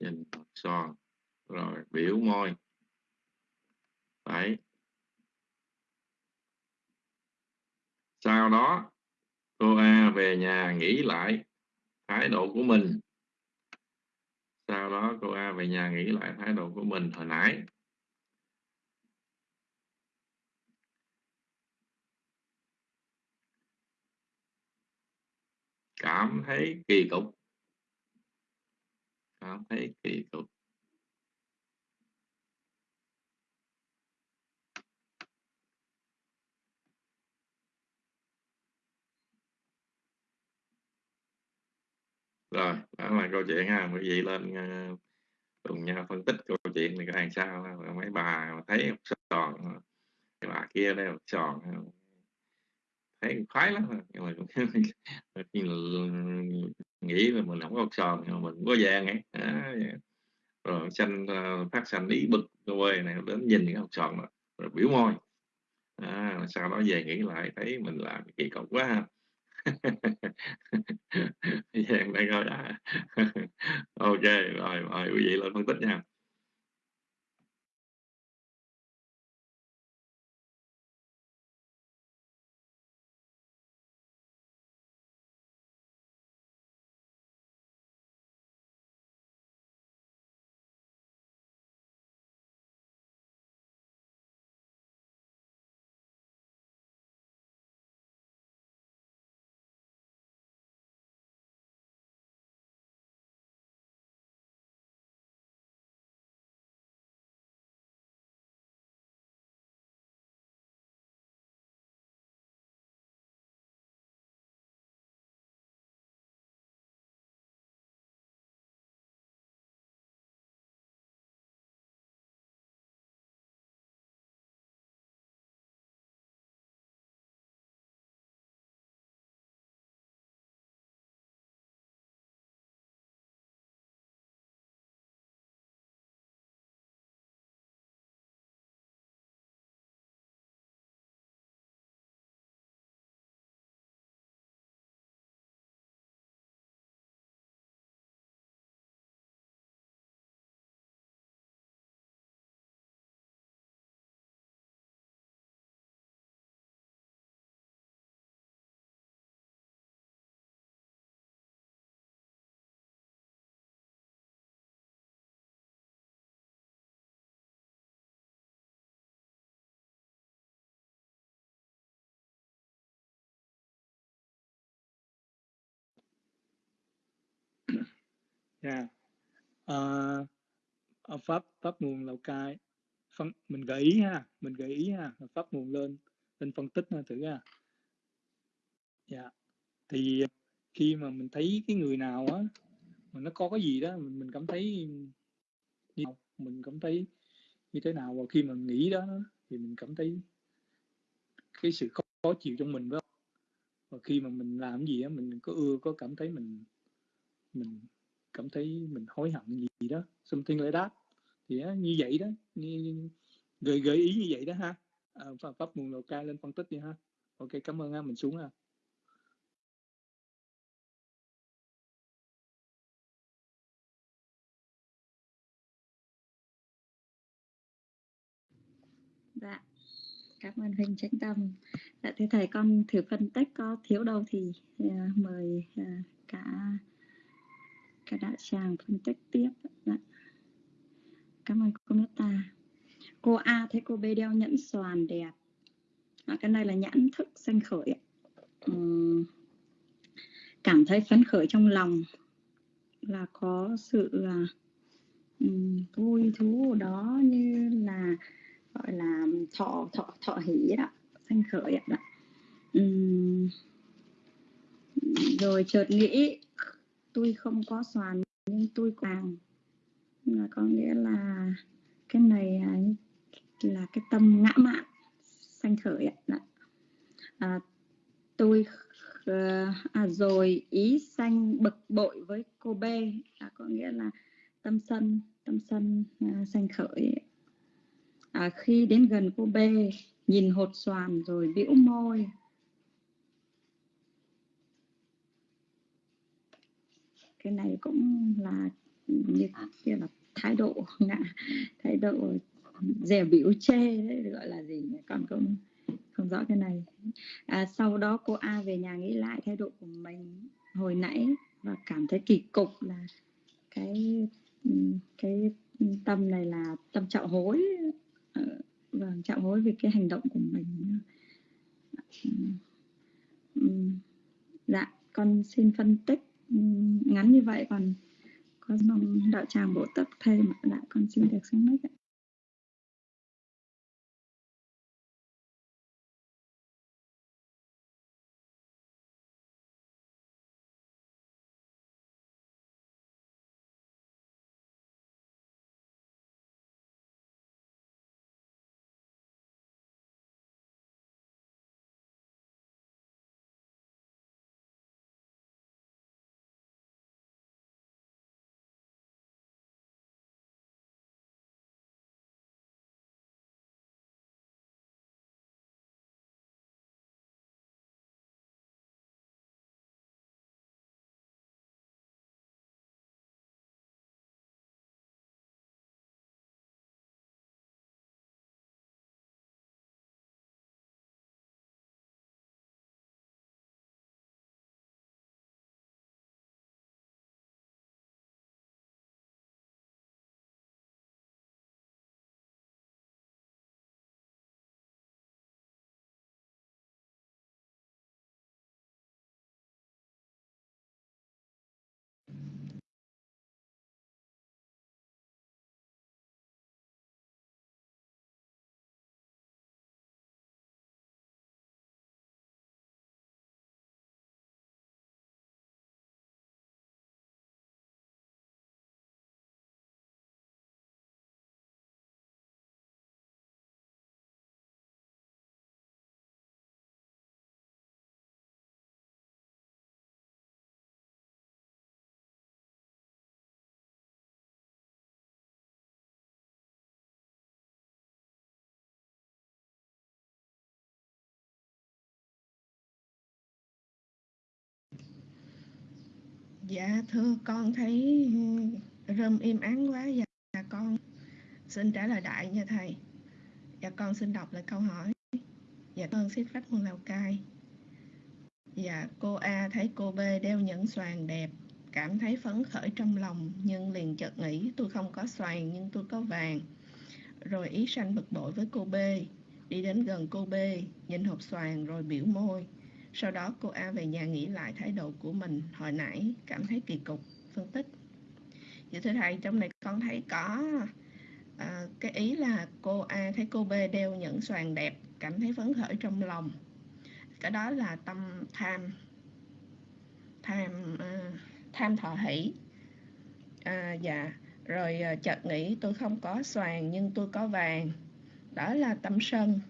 nhìn học xoàn rồi biểu môi. Đấy. Sau đó, cô A về nhà nghĩ lại thái độ của mình sau đó cô A về nhà nghĩ lại thái độ của mình hồi nãy. Cảm thấy kỳ cục. Cảm thấy kỳ cục. Rồi đó là câu chuyện ha. Quý vị lên ờ, cùng nhau phân tích câu chuyện này có hàng sao mấy bà mà thấy tròn cái bà kia đây tròn ờ, thấy khoái lắm nhưng mà [laughs] nghĩ là mình không có tròn nhưng mà mình có vàng ấy. À, rồi xanh ờ, phát xanh ý bực quê này đến nhìn cái học tròn rồi biểu môi. À, sau đó về nghĩ lại thấy mình làm kỳ cục quá ha. Giang đang coi đã. [laughs] Ok rồi mời quý vị lên phân tích nha. Yeah. uh, ở pháp pháp nguồn lào cai phân mình gợi ý ha mình gợi ý ha pháp nguồn lên lên phân tích ha, thử ha yeah. thì khi mà mình thấy cái người nào á mà nó có cái gì đó mình, mình cảm thấy như mình cảm thấy như thế nào và khi mà nghĩ đó thì mình cảm thấy cái sự khó, khó chịu trong mình đó và khi mà mình làm cái gì á mình có ưa có cảm thấy mình mình cảm thấy mình hối hận gì đó something like that. Thì á, như vậy đó như, gợi gợi ý như vậy đó ha. À, pháp nguồn lào cai lên phân tích đi ha. Ok cảm ơn ha mình xuống ha. Dạ. Cảm ơn huynh chánh tâm. Dạ thưa thầy con thử phân tích có thiếu đâu thì uh, mời uh, cả cả đại tràng phân tích tiếp. Dạ. cảm ơn cô Meta. Cô A thấy cô B đeo nhẫn xoàn đẹp. À, cái này là nhãn thức sanh khởi uhm, cảm thấy phấn khởi trong lòng là có sự là vui thú đó như là gọi là thọ thọ thọ hỷ đó sanh khởi đó um, dạ. rồi chợt nghĩ tôi không có xoàn nhưng tôi càng là có nghĩa là cái này à, là cái tâm ngã mạn sanh khởi ạ. Dạ. À, tôi ờ, à, rồi ý sanh bực bội với cô B. À, có nghĩa là tâm sân tâm sân à, sanh khởi à, khi đến gần cô B nhìn hột xoàn rồi bĩu môi. Cái này cũng là như kia là thái độ ngạ thái độ dè biểu chê đấy gọi là gì con cũng không rõ cái này. À, sau đó cô A về nhà nghĩ lại thái độ của mình hồi nãy và cảm thấy kỳ cục là cái cái tâm này là tâm trọng hối. Ờ, vâng trọng hối về cái hành động của mình. Ừ. Ừ. Dạ con xin phân tích ngắn như vậy còn có mong đạo tràng bổ túc thêm lại con xin được xin mic ạ Dạ thưa con thấy ừ, rơm im ắng quá dạ con xin trả lời đại nha thầy. Dạ con xin đọc lại câu hỏi. Dạ con xin phép con Lào Cai. Dạ cô A thấy cô B đeo nhẫn xoàn đẹp, cảm thấy phấn khởi trong lòng, nhưng liền chợt nghĩ, tôi không có xoàn, nhưng tôi có vàng rồi ý sanh bực bội với cô B, đi đến gần cô B, nhìn hộp xoàn rồi biểu môi sau đó cô A về nhà nghĩ lại thái độ của mình. Hồi nãy cảm thấy kỳ cục phân tích. Dạ thưa thầy trong này con thấy có à, cái ý là cô A thấy cô B đeo những xoàn đẹp cảm thấy phấn khởi trong lòng. Cái đó là tâm tham tham à, tham thọ hỷ. À, dạ rồi à, chợt nghĩ tôi không có xoàn nhưng tôi có vàng. Đó là tâm sân.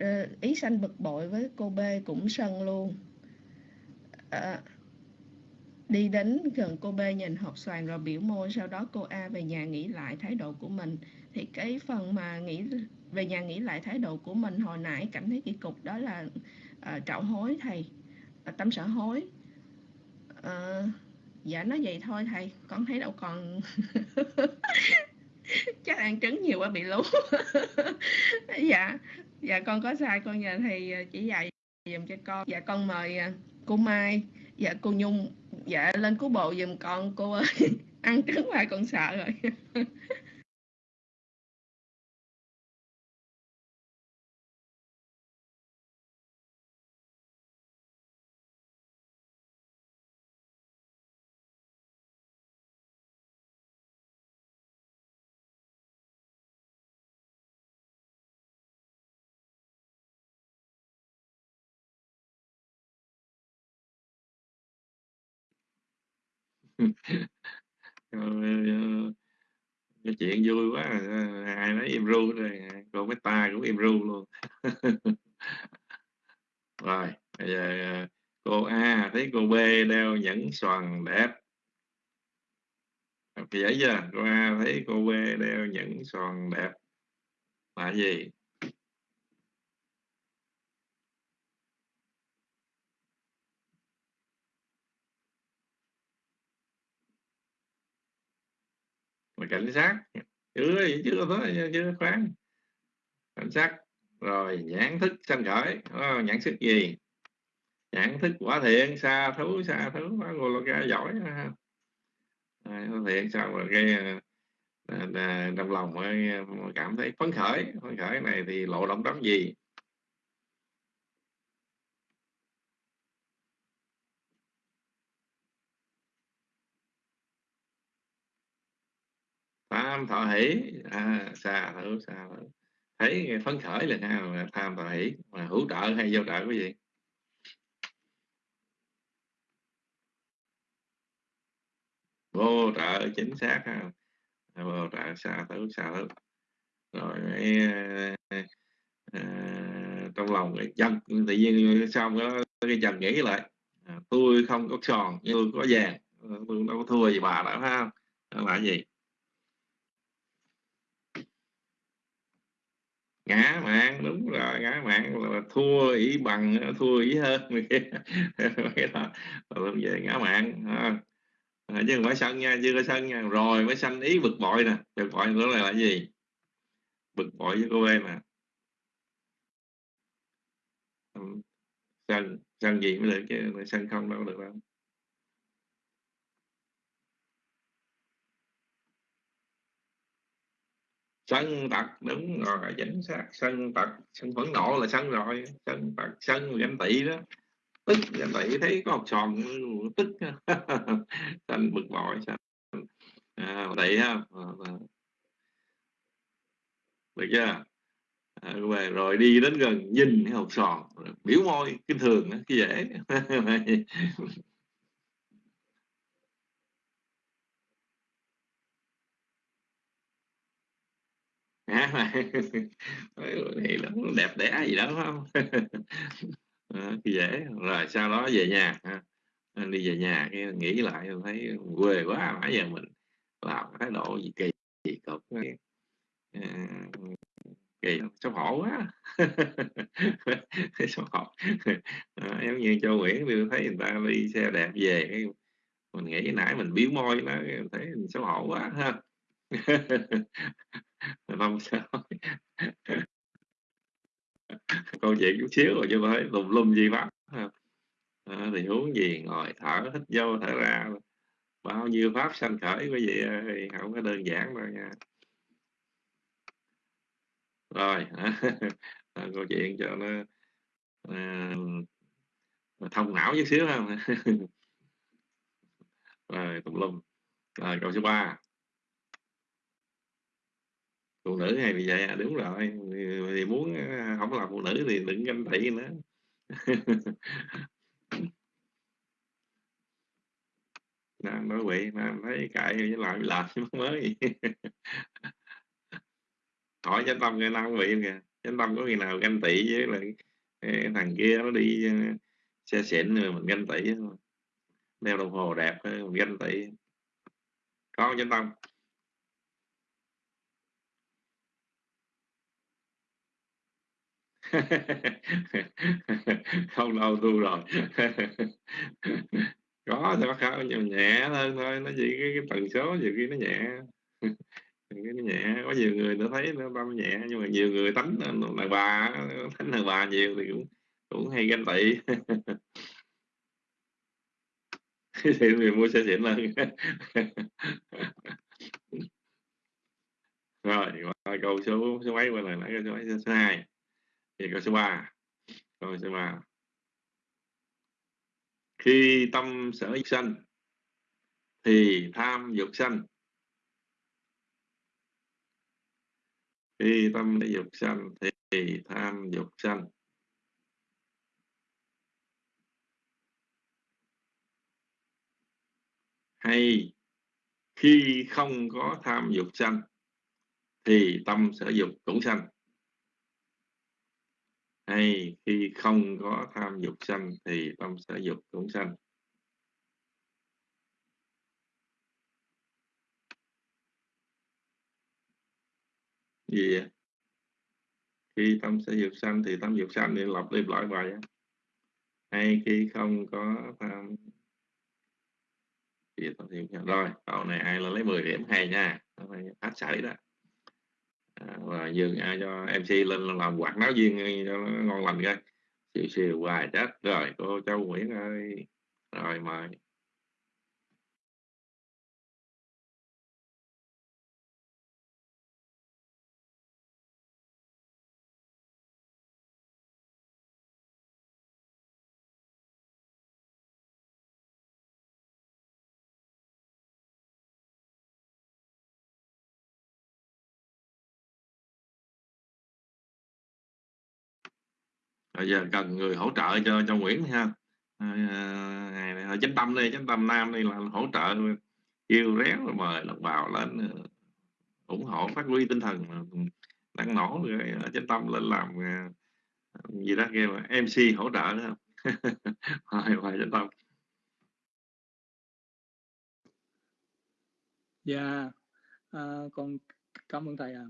Ờ, ý sanh bực bội với cô B cũng sân luôn. À, đi đến gần cô B nhìn hộp xoàn rồi biểu môi sau đó cô A về nhà nghĩ lại thái độ của mình. Thì cái phần mà nghĩ về nhà nghĩ lại thái độ của mình hồi nãy cảm thấy kỳ cục đó là à, trạo hối thầy à, tâm sở hối. À, dạ nói vậy thôi thầy con thấy đâu còn [laughs] chắc ăn trứng nhiều quá bị lú. [laughs] Dạ dạ con có sai, con nhờ thầy ờ, chỉ dạy dùm cho con. Dạ con mời ờ, cô Mai. Dạ cô Nhung. Dạ lên cứu bộ dùm con. Cô ơi ờ, [laughs] ăn trứng hoài con sợ rồi. [laughs] [laughs] cái chuyện vui quá à. À, ai nói im ru rồi cô mấy ta cũng im ru luôn. [laughs] Rồi, bây giờ à, cô A, thấy cô B đeo nhẫn xoàn đẹp. Dễ chưa? Cô A thấy cô B đeo nhẫn xoàn đẹp. Là gì? Cảnh sát. Chưa chưa thôi chưa khoáng cảnh sát rồi nhãn thức sanh khởi. Oh, nhãn thức gì? Nhãn thức quả thiện xa thú xa thú ngô lô ca giỏi. Ờ. Ha à, thiện sao mà cái trong ờ, lòng cảm thấy phấn khởi. Phấn khởi này thì lộ động đóng gì? Tham thọ hỷ. À, xa thú xa thú thấy phấn khởi là ha tham thọ hỷ? Mà hữu trợ hay vô trợ cái gì? Vô trợ chính xác ha. À, vô trợ xa thú xa thú rồi à, à, trong lòng cái chân tự nhiên xong đó cái chân nghĩ lại. À, tôi không có tròn nhưng tôi có vàng tôi đâu có thua gì bà đâu ha đó là gì? Ngã mạng đúng rồi ngã mạng là thua ý bằng thua ý hơn [laughs] cái đó về ngã mạng à, chứ không phải sân nha chưa có sân nha. Rồi mới sanh ý bực bội nè. Bực bội nữa là, là gì? Bực bội với cô em mà. Sân sân gì mới được chứ? Sân không đâu được đâu. Sân tật đúng rồi chính xác. Sân tật sân phẫn nộ là sân rồi. Sân tật sân ganh tị đó. Tức ganh tị thấy có học tròn tức. [laughs] Sân bực bội sân. À, tị ha. Ờ, ờ. Được chưa? À, rồi đi đến gần nhìn cái hộp sòn. Biểu môi kinh thường cái dễ. [laughs] hát mà [laughs] thì nó đẹp đẽ gì đó không? [laughs] À, dễ. Rồi sau đó về nhà ha. Ờ, đi về nhà cái nghĩ lại thấy quê quá nãy giờ mình làm thái độ gì kỳ kỳ cục à, kỳ xấu hổ quá. [laughs] Xấu hổ. À, giống như châu Nguyễn tôi thấy người ta đi xe đẹp về mình nghĩ nãy mình biếu môi nó thấy xấu hổ quá ha. [laughs] năm sao? [laughs] Câu chuyện chút xíu rồi chứ phải lùm lum gì pháp à, thì huống gì ngồi thở hít vô thở ra. Bao nhiêu pháp sanh khởi quý vị ơi không có đơn giản đâu nha. Rồi à, [laughs] à câu chuyện cho nó à, thông não chút xíu không? Rồi tùm lum. Rồi câu số 3 phụ nữ hay bị vậy à? Đúng rồi. Thì muốn ờ, không làm phụ nữ thì đừng ganh tị nữa. Nam nói quỷ nam thấy cãi với làm làm mới. [laughs] Hỏi chánh tâm người nam bị kìa? Chánh tâm có khi nào ganh tị với lại ờ, thằng kia nó đi ờ, xe xịn rồi mình ganh tị đeo đồng hồ đẹp mình ganh tị. Có chánh tâm? [laughs] không lâu tu rồi. [laughs] Có thì có nhưng nhẹ hơn thôi nó chỉ cái, cái tần số nhiều khi nó nhẹ. [laughs] Cái nó nhẹ có nhiều người nó thấy nó băm nhẹ nhưng mà nhiều người tánh là bà tánh là bà nhiều thì cũng cũng hay ganh tị. Thì mình mua xe xịn hơn. Rồi qua câu số số mấy qua này nãy câu số mấy số hai thì câu số 3 câu số 3 khi tâm sở dục sanh, thì tham dục sanh. Khi tâm dục sanh, thì tham dục sanh. Hay khi không có tham dục sanh, thì tâm sở dục cũng sanh hay, khi không có tham dục sanh thì tâm sở dục cũng sanh. Gì vậy? khi tâm sở dục sanh thì tâm dục sanh thì lặp đi lại bài hay khi không có tham thì tâm dục rồi, câu này ai là lấy 10 điểm, hay nha. Hết sảy đó. À, và dương ai cho mc lên làm quạt náo viên cho nó ngon lành coi. Siêu siêu hoài chết. Rồi, cô châu nguyễn ơi. Rồi, mời. Bây giờ cần người hỗ trợ cho cho Nguyễn ha. À, chánh tâm đi chánh tâm nam đi là hỗ trợ kêu réo rồi mời đồng bào lên ờ, ủng hộ phát huy tinh thần đang nổ rồi ờ, chánh tâm lên làm ờ, gì đó kêu MC hỗ trợ nữa [laughs] không hoài hoài chánh tâm. Dạ à, con cảm ơn thầy à,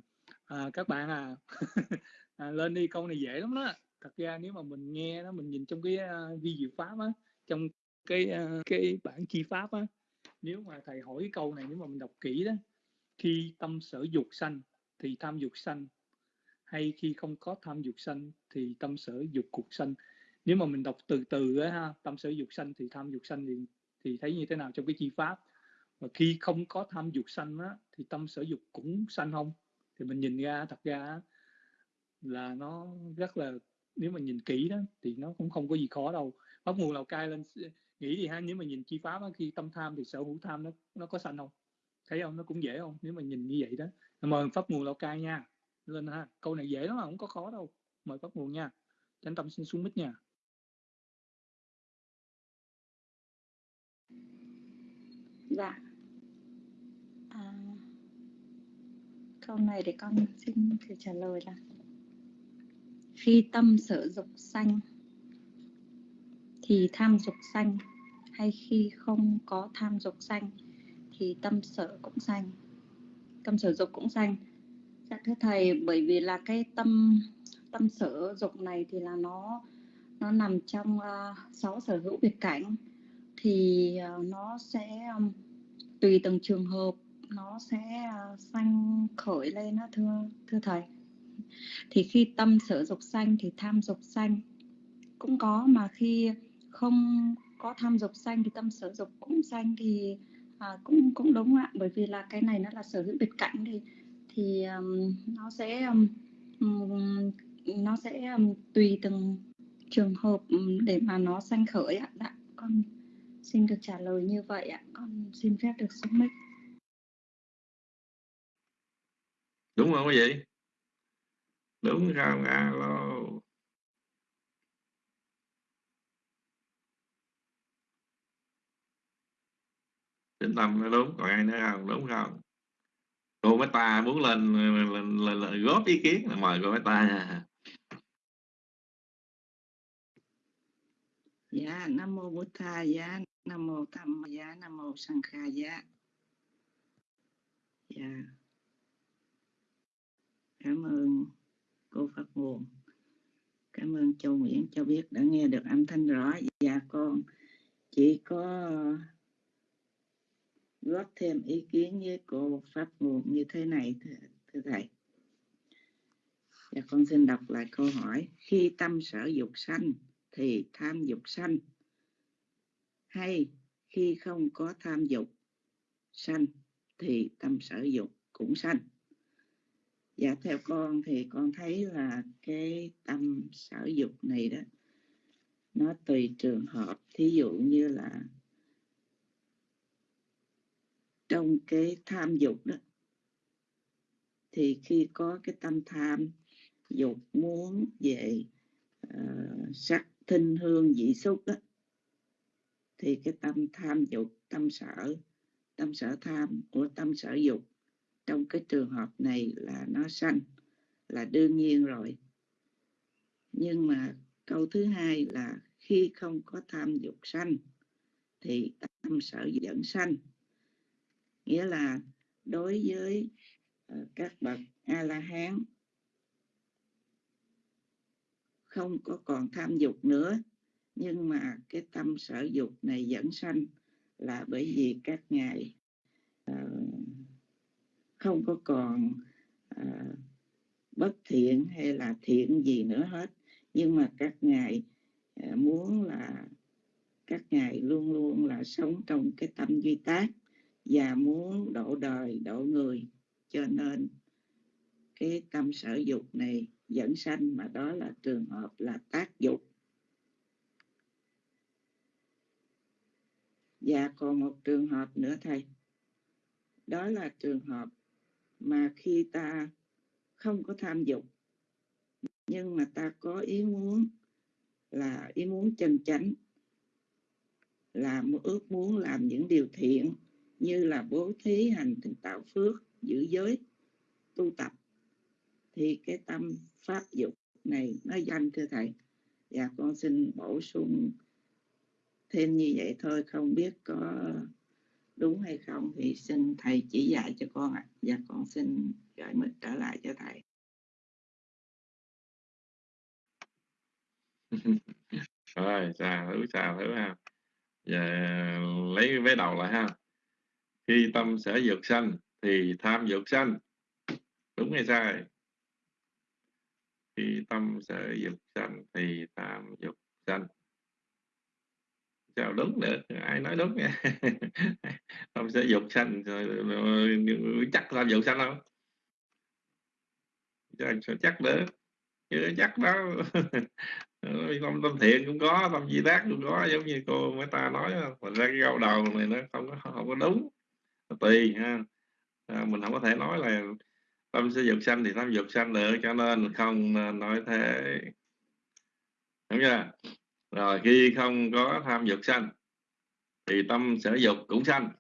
à các bạn à, [laughs] à lên đi câu này dễ lắm đó thật ra nếu mà mình nghe nó mình nhìn trong cái uh, vi diệu pháp á trong cái uh, cái bản chi pháp á nếu mà thầy hỏi cái câu này nếu mà mình đọc kỹ đó khi tâm sở dục sanh thì tham dục sanh hay khi không có tham dục sanh thì tâm sở dục cuộc sanh. Nếu mà mình đọc từ từ á ha tâm sở dục sanh thì tham dục sanh thì thì thấy như thế nào trong cái chi pháp? Và khi không có tham dục sanh á thì tâm sở dục cũng sanh không? Thì mình nhìn ra thật ra là nó rất là nếu mà nhìn kỹ đó thì nó cũng không có gì khó đâu. Pháp nguồn lào cai lên nghĩ thì ha nếu mà nhìn chi pháp đó, khi tâm tham thì sở hữu tham nó nó có sanh không? Thấy không? Nó cũng dễ không? Nếu mà nhìn như vậy đó. Mời pháp nguồn lào cai nha. Lên ha. Câu này dễ lắm mà không có khó đâu. Mời pháp nguồn nha. Chánh tâm xin xuống mít nha. Dạ. À, câu này để con xin thử trả lời là khi tâm sở dục sanh thì tham dục sanh. Hay khi không có tham dục sanh thì tâm sở cũng sanh. Tâm sở dục cũng sanh. Dạ thưa thầy bởi vì là cái tâm tâm sở dục này thì là nó nó nằm trong uh, sáu sở hữu biệt cảnh. Thì uh, nó sẽ um, tùy từng trường hợp nó sẽ uh, sanh khởi lên đó thưa thưa thầy thì khi tâm sở dục sanh thì tham dục sanh. Cũng có mà khi không có tham dục sanh thì tâm sở dục cũng sanh thì à, cũng cũng đúng ạ. Bởi vì là cái này nó là sở hữu biệt cảnh thì thì um, nó sẽ um, nó sẽ um, tùy từng trường hợp để mà nó sanh khởi ạ. Đã con xin được trả lời như vậy ạ. Con xin phép được xuống mic. Đúng không quý vị? Đúng không alo tĩnh tâm nó đúng còn ai nữa không? Đúng không cô mấy ta muốn lên lên, lên, lên góp ý kiến. Là mời cô mấy ta dạ nam mô bổn tha dạ. Nam mô tham dạ. Nam mô sang kha dạ. Dạ. Cảm ơn cô phát nguồn cảm ơn châu nguyễn cho biết đã nghe được âm thanh rõ. Dạ con chỉ có góp thêm ý kiến với cô pháp nguồn như thế này thưa, thưa thầy. Dạ con xin đọc lại câu hỏi. Khi tâm sở dục sanh thì tham dục sanh. Hay khi không có tham dục sanh thì tâm sở dục cũng sanh dạ theo con thì con thấy là cái tâm sở dục này đó nó tùy trường hợp. Thí dụ như là trong cái tham dục đó thì khi có cái tâm tham dục muốn về uh, sắc thinh hương dị xúc đó thì cái tâm tham dục tâm sở tâm sở tham của tâm sở dục trong cái trường hợp này là nó sanh là đương nhiên rồi. Nhưng mà câu thứ hai là khi không có tham dục sanh thì tâm sở dẫn sanh. Nghĩa là đối với ờ, các bậc a la hán không có còn tham dục nữa. Nhưng mà cái tâm sở dục này dẫn sanh là bởi vì các ngài uh, không có còn à, bất thiện hay là thiện gì nữa hết. Nhưng mà các ngài à, muốn là các ngài luôn luôn là sống trong cái tâm duy tác và muốn độ đời độ người. Cho nên cái tâm sở dục này dẫn sanh mà đó là trường hợp là tác dục. Và còn một trường hợp nữa thầy. Đó là trường hợp mà khi ta không có tham dục, nhưng mà ta có ý muốn là ý muốn chân chánh, là ước muốn làm những điều thiện như là bố thí hành tạo phước, giữ giới, tu tập, thì cái tâm pháp dục này nó danh, thưa thầy. Và con xin bổ sung thêm như vậy thôi, không biết có đúng hay không thì xin thầy chỉ dạy cho con ạ. À. và con xin gửi mình trở lại cho thầy. [laughs] Rồi, chào thử chào thử ha. Và lấy vế đầu lại ha. Khi tâm sở dục sanh thì tham dục sanh. Đúng hay sai? Khi tâm sở dục sanh thì tham dục sanh chào đúng được ai nói đúng nha. [laughs] Không sẽ dục sanh chắc làm dục sanh không? Chắc được chưa chắc đó tâm tâm thiện cũng có tâm di tác cũng có giống như cô mới ta nói mình ra cái câu đầu này nó không có không có đúng. Tùy ha. À, mình không có thể nói là tâm sẽ dục sanh thì tâm dục sanh được cho nên không à, nói thế. Đúng chưa? Rồi khi không có tham dục sanh thì tâm sở dục cũng sanh.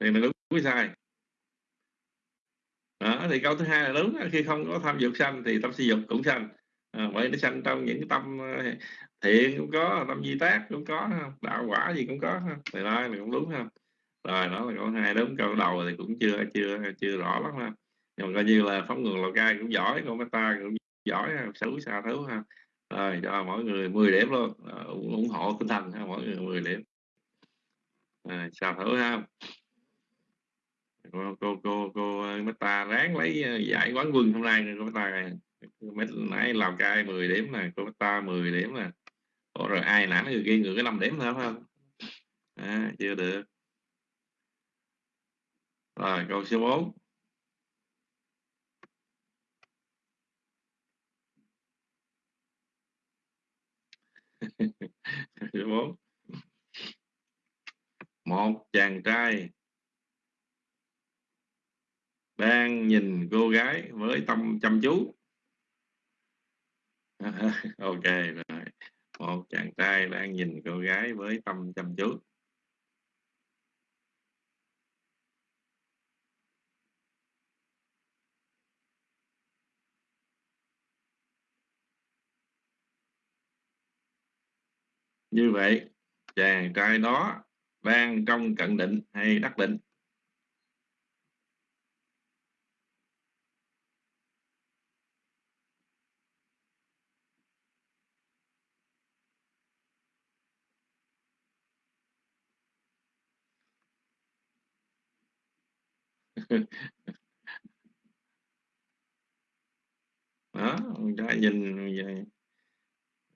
Thì mình đúng với sai. Đó, thì câu thứ hai là đúng khi không có tham dục sanh thì tâm sở dục cũng sanh. À, vậy nó sanh trong những cái tâm ờ, thiện cũng có tâm di tác cũng có đạo quả gì cũng có thì đó là cũng đúng ha. Rồi đó là câu hai đúng. Câu đầu thì cũng chưa chưa chưa rõ lắm ha nhưng mà coi như là phóng ngường lào cai cũng giỏi con ta cũng giỏi xử xa thứ ha. Rồi cho mỗi người 10 điểm luôn. À, ủng hộ tinh thần ha mỗi người 10 điểm. Ờ, à, sao thử ha. Cô cô cô cô ờ, ta ráng lấy giải quán quân hôm nay cô ta mấy nãy làm cai 10 điểm nè cô ta 10 điểm nè. Ủa rồi ai nãy người kia người cái 5 điểm thôi không? À, chưa được. Rồi câu số 4 số 4 một, chàng trai. Đang nhìn cô gái với tâm, chăm chú. [laughs] Ok, rồi. Một chàng trai đang nhìn cô gái với tâm, chăm chú. Như vậy, chàng trai đó đang trong cận định hay đắc định? [laughs] Đó trai nhìn vậy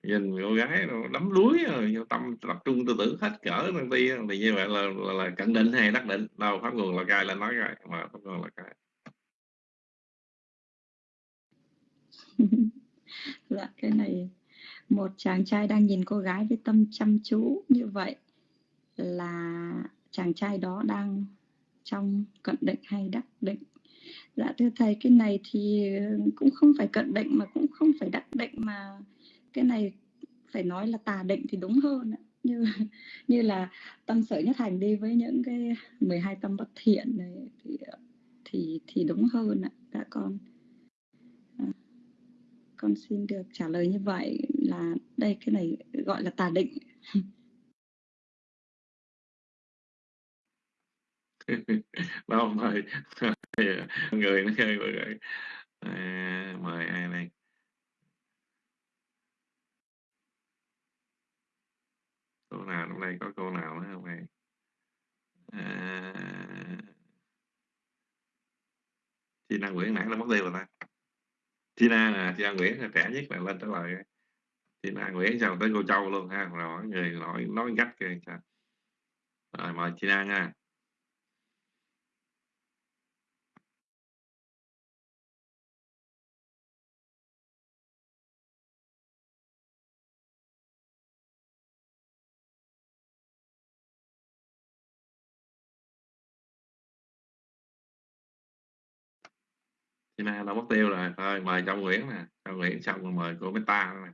nhìn cô gái rồi đắm đuối ờ, rồi tâm tập trung tư tưởng hết cỡ đăng ti thì như vậy là, là, là cận định hay đắc định. Đâu pháp nguồn là cai là nói rồi mà pháp nguồn là cai. [laughs] Dạ cái này một chàng trai đang nhìn cô gái với tâm chăm chú như vậy là chàng trai đó đang trong cận định hay đắc định. Dạ thưa thầy cái này thì cũng không phải cận định mà cũng không phải đắc định mà cái này phải nói là tà định thì đúng hơn như như [laughs] như là tâm sở nhất hành đi với những cái 12 tâm bất thiện này thì thì thì đúng hơn ạ đã con. À, con xin được trả lời như vậy là đây cái này gọi là tà định. [laughs] Đâu mời người nó chơi mời ai đây? Cô nào trong đây có cô nào nữa không em? À, Tina Nguyễn nãy nó mất tiêu rồi ta. Tina là Tina Nguyễn là trẻ nhất là lên trả lời. Tina Nguyễn sao tới cô Châu luôn ha rồi người nói nói gắt kìa rồi mời Tina nha. Chị Na đã mất tiêu rồi thôi mời Châu Nguyễn nè Châu Nguyễn xong rồi mời cô Meta nè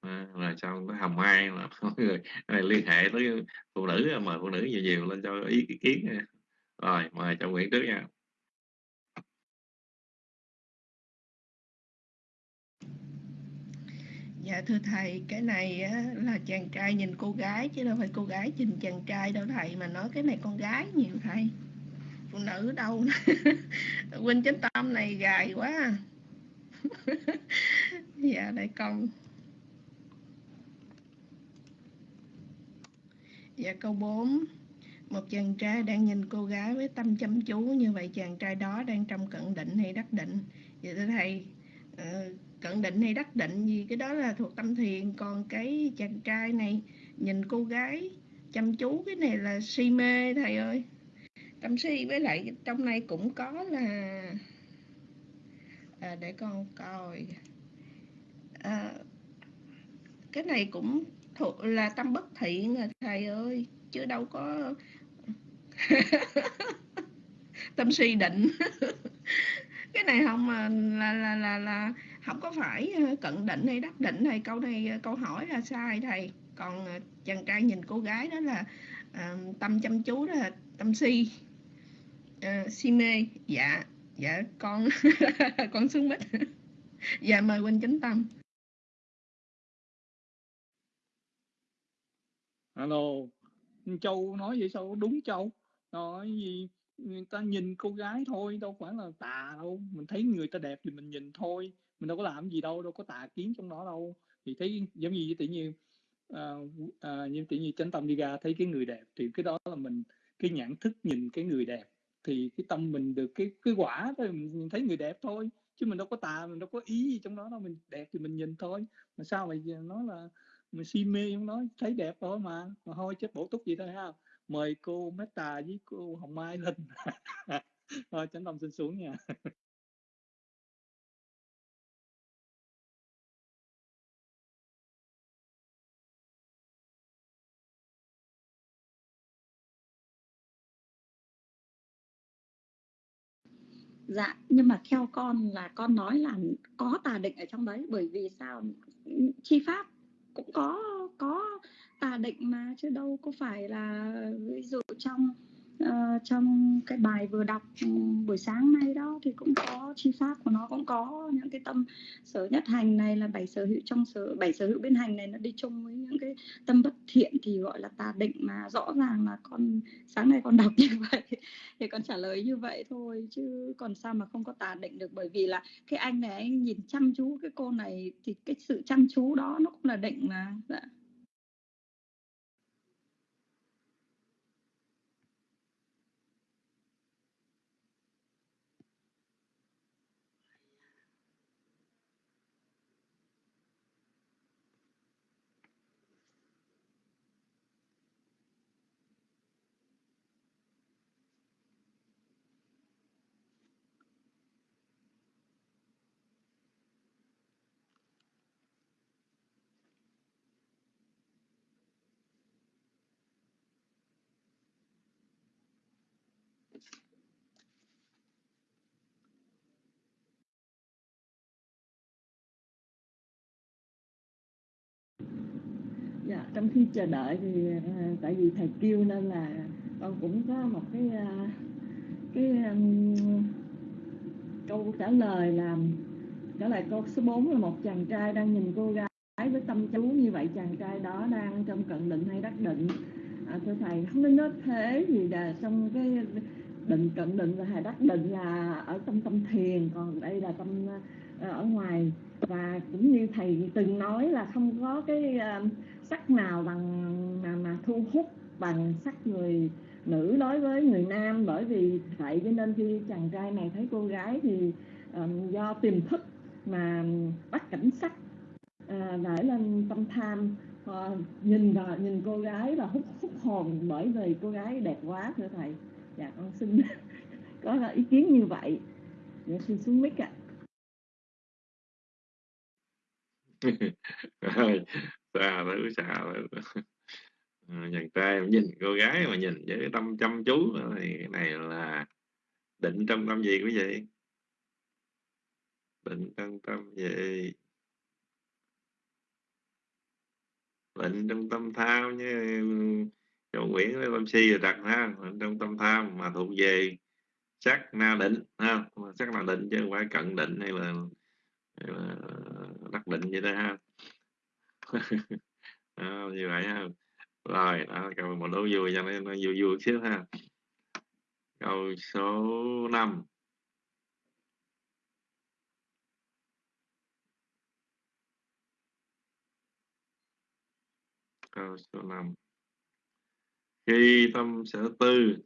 à, rồi xong cái Hồng Mai là [laughs] mọi người này liên hệ tới phụ nữ mời phụ nữ nhiều nhiều lên cho ý, ý kiến nè. rồi mời Châu Nguyễn trước nha Dạ thưa thầy, cái này á, là chàng trai nhìn cô gái chứ đâu phải cô gái nhìn chàng trai đâu thầy mà nói cái này con gái nhiều thầy. Phụ nữ đâu. [laughs] Huynh chánh tâm này gài quá. [laughs] dạ đây con. Dạ câu 4 Một chàng trai đang nhìn cô gái với tâm chăm chú Như vậy, chàng trai đó đang trong cận định hay đắc định Vậy dạ, thưa thầy ờ, cận định hay đắc định gì, cái đó là thuộc tâm thiền còn cái chàng trai này nhìn cô gái chăm chú, cái này là si mê, thầy ơi tâm si với lại trong này cũng có là à, để con coi. À, cái này cũng thuộc là tâm bất thiện à thầy ơi chứ đâu có [laughs] tâm si định. [laughs] Cái này không mà là là là là không có phải à, cận định hay đắc định hay câu này à, câu hỏi là sai thầy. Còn à, chàng trai nhìn cô gái đó là uh, tâm chăm chú đó là tâm si. Ờ, si mê. Dạ dạ con [laughs] con xuống mít dạ mời huynh chánh tâm. Alo châu nói vậy sao? Đúng châu. Nói gì? Người ta nhìn cô gái thôi đâu phải là tà đâu. Mình thấy người ta đẹp thì mình nhìn thôi. Mình đâu có làm gì đâu đâu có tà kiến trong đó đâu. Thì thấy giống như tự nhiên à, ờ, à, ờ, như tự nhiên chánh tâm đi ra thấy cái người đẹp thì cái đó là mình cái nhãn thức nhìn cái người đẹp thì cái tâm mình được cái cái quả thôi, mình thấy người đẹp thôi. Chứ mình đâu có tà, mình đâu có ý gì trong đó đâu, mình đẹp thì mình nhìn thôi. Mà sao mà nói là mình si mê trong đó thấy đẹp thôi mà. Mà thôi chết bổ túc gì thôi ha. Mời cô Meta với cô Hồng Mai lên. Rồi chánh tâm xin xuống nha. Dạ nhưng mà theo con là con nói là có tà định ở trong đấy, bởi vì sao? Chi pháp cũng có có tà định mà, chứ đâu có phải là ví dụ trong uh, trong cái bài vừa đọc ừ, buổi sáng nay đó thì cũng có chi pháp của nó cũng có những cái tâm sở nhất hành này là bảy sở hữu trong sở bảy sở hữu bên hành này nó đi chung với những cái tâm bất thiện thì gọi là tà định mà rõ ràng là con sáng nay con đọc [laughs] như vậy thì con trả lời như vậy thôi chứ còn sao mà không có tà định được bởi vì là cái anh này anh nhìn chăm chú cái cô này thì cái sự chăm chú đó nó cũng là định mà dạ. Dạ trong khi chờ đợi thì à, tại vì thầy kêu nên là con cũng có một cái à, cái um, câu trả lời là trả lời câu số 4 là một chàng trai đang nhìn cô gái với tâm chú như vậy chàng trai đó đang trong cận định hay đắc định. À, thưa thầy không nên nói thế thì là trong cái định cận định và hay đắc định là ở trong tâm thiền còn đây là tâm à, ở ngoài. Và cũng như thầy từng nói là không có cái uh, sắc nào bằng mà, mà thu hút bằng sắc người nữ đối với người nam? Bởi vì vậy cho nên khi chàng trai này thấy cô gái thì um, do tiềm thức mà bắt cảnh sắc ờ, à, nảy lên tâm tham à, nhìn và nhìn cô gái và hút hút hồn bởi vì cô gái đẹp quá thưa thầy. Dạ con xin [laughs] có ý kiến như vậy. Dạ xin xuống mic ạ. Rồi xa thứ xa chàng ờ, trai mà nhìn cô gái mà nhìn với tâm chăm chú thì cái này là định trong tâm gì quý vị? Định trong tâm gì? Định trong tâm tham như chỗ Nguyễn với tâm Si rồi đặt ha định trong tâm tham mà thuộc về sắc na định ha sắc na định chứ không phải cận định hay là, Ờ, hay định vậy đó ha. À, [laughs] như vậy ha. Rồi à, đó câu một đố vui cho nên nó vui vui xíu ha. Câu số 5 câu số 5 khi tâm sở tư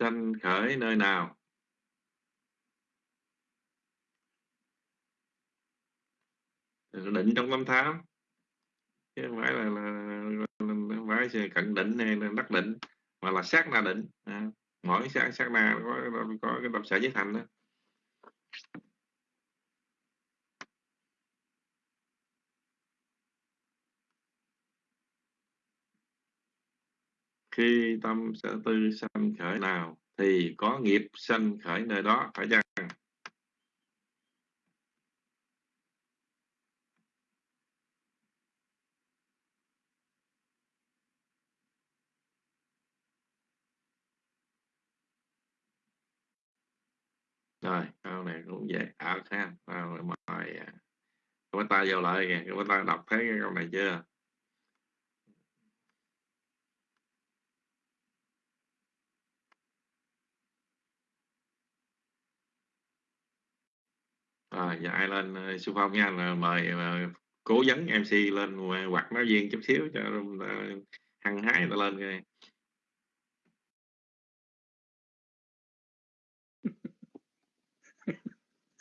sanh khởi nơi nào? Định trong tâm tham chứ không phải là, là, là không phải là cận định hay là đắc định mà là sát na định. À, mỗi sát sát na có có cái tập sở giới thành đó. Khi tâm sở tư sanh khởi nào thì có nghiệp sanh khởi nơi đó phải chăng rồi câu này cũng ha. Rồi, mời à, cái ta tay vào lại kìa. Cái bắt tay đọc thấy cái câu này chưa? Rồi, giờ ai lên ờ, sư phong nha. Là mời ờ, cố vấn mc lên ờ, hoặc nói viên chút xíu cho hăng hái ta lên kìa.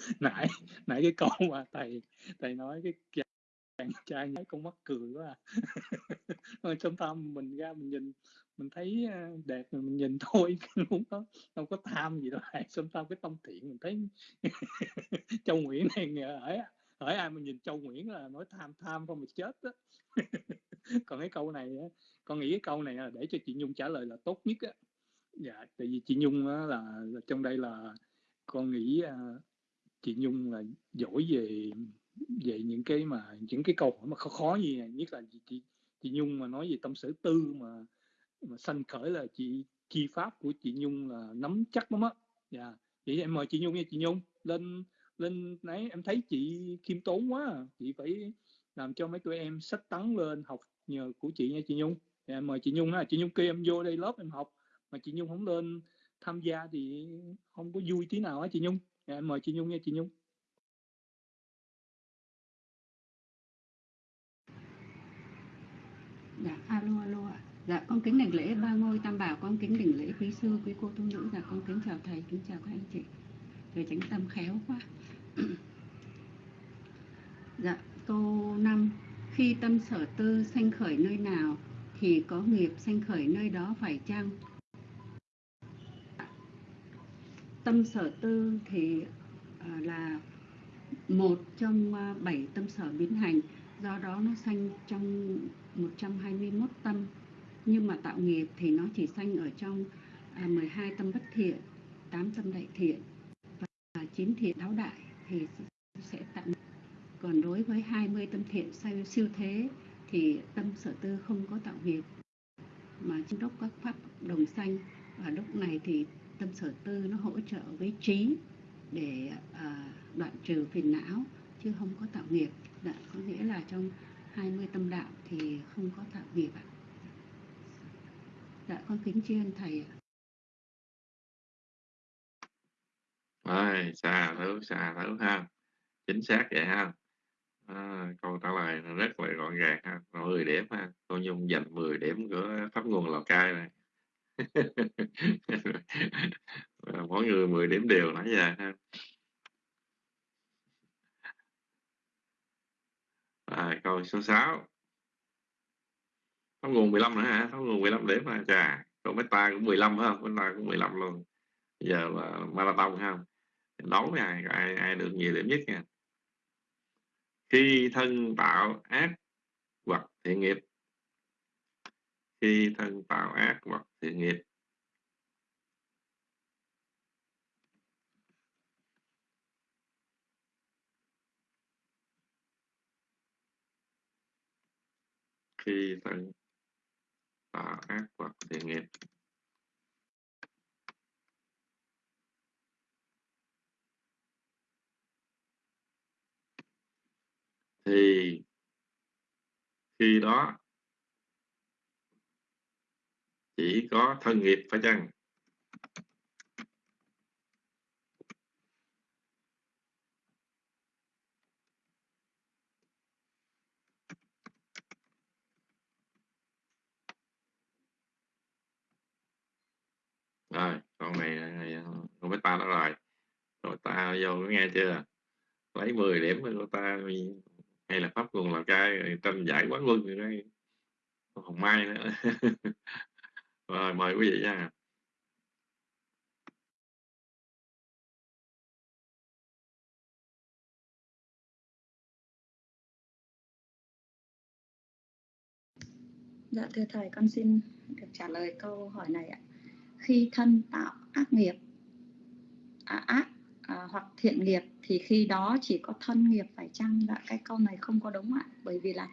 [laughs] nãy nãy cái câu mà thầy thầy nói cái chàng trai nhái con mắc cười quá à. [laughs] trong tâm mình ra mình nhìn mình thấy ờ, đẹp mình nhìn [laughs] thôi không có không có tham gì đâu trong tâm cái tâm thiện mình thấy châu nguyễn này hỏi hỏi ai mà nhìn châu nguyễn là nói tham tham không mà chết đó còn cái câu này con nghĩ cái câu này là để cho chị nhung trả lời là tốt nhất á. Dạ tại vì chị nhung là, là trong đây là con nghĩ ờ, chị Nhung là giỏi về về những cái mà những cái câu hỏi mà khó khó như này nhất là chị chị chị Nhung mà nói về tâm sở tư mà mà sanh khởi là chị chi pháp của chị Nhung là nắm chắc lắm á. Dạ. Vậy em mời chị Nhung nha chị Nhung. Lên lên nãy em thấy chị khiêm tốn quá à. chị phải làm cho mấy tụi em sách tấn lên học nhờ của chị nha chị Nhung. Dạ, em mời chị Nhung ha. Chị Nhung kêu em vô đây lớp em học mà chị Nhung không lên tham gia thì không có vui tí nào á chị Nhung. Dạ, em mời chị Nhung nha chị Nhung. Dạ alo alo ạ. Dạ con kính đảnh lễ ba ngôi tam bảo con kính đảnh lễ quý sư quý cô tu nữ. Dạ con kính chào thầy kính chào các anh chị. Thầy tránh tâm khéo quá. [clears throat] Dạ câu năm khi tâm sở tư sanh khởi nơi nào thì có nghiệp sanh khởi nơi đó phải chăng? Tâm sở tư thì à, là một trong à, bảy tâm sở biến hành. Do đó nó sanh trong 121 tâm. Nhưng mà tạo nghiệp thì nó chỉ sanh ở trong à, 12 tâm bất thiện 8 tâm đại thiện và 9 thiện đáo đại thì sẽ tạo nghiệp còn đối với 20 tâm thiện siêu thế thì tâm sở tư không có tạo nghiệp, mà trong đốc các pháp đồng sanh, và lúc này thì tâm sở tư nó hỗ trợ với trí để à, đoạn trừ phiền não chứ không có tạo nghiệp. Đã có nghĩa là trong 20 tâm đạo thì không có tạo nghiệp ạ. Dạ con kính tri ân thầy ạ. Rồi xà thứ xà thứ ha. Chính xác vậy ha. À, câu trả lời rất là gọn gàng ha. 10 điểm ha. Cô nhung dành 10 điểm của pháp nguồn lào cai này. [laughs] mỗi người 10 điểm đều nãy giờ ha. À, câu số 6 Thấu nguồn 15 nữa hả? Thấu nguồn 15 điểm mà chà câu meta cũng 15 phải không? Meta cũng 15 luôn. Giờ là marathon ha đấu với ai? Ai, ai được nhiều điểm nhất nha? Khi thân tạo ác hoặc thiện nghiệp. Khi thân tạo ác hoặc thiện nghiệp. Khi thân tạo ác hoặc thiện nghiệp. Thì khi đó chỉ có thân nghiệp phải chăng? Rồi, con này, con biết ta đó rồi. Rồi, ta vô nghe chưa? Lấy 10 điểm của ta, hay là pháp nguồn là cai tranh giải quán quân rồi đây không may nữa. [laughs] rồi mời quý vị nha Dạ thưa thầy, con xin được trả lời câu hỏi này ạ. Khi thân tạo ác nghiệp, à, ác à, hoặc thiện nghiệp thì khi đó chỉ có thân nghiệp phải chăng? Dạ cái câu này không có đúng ạ. Bởi vì là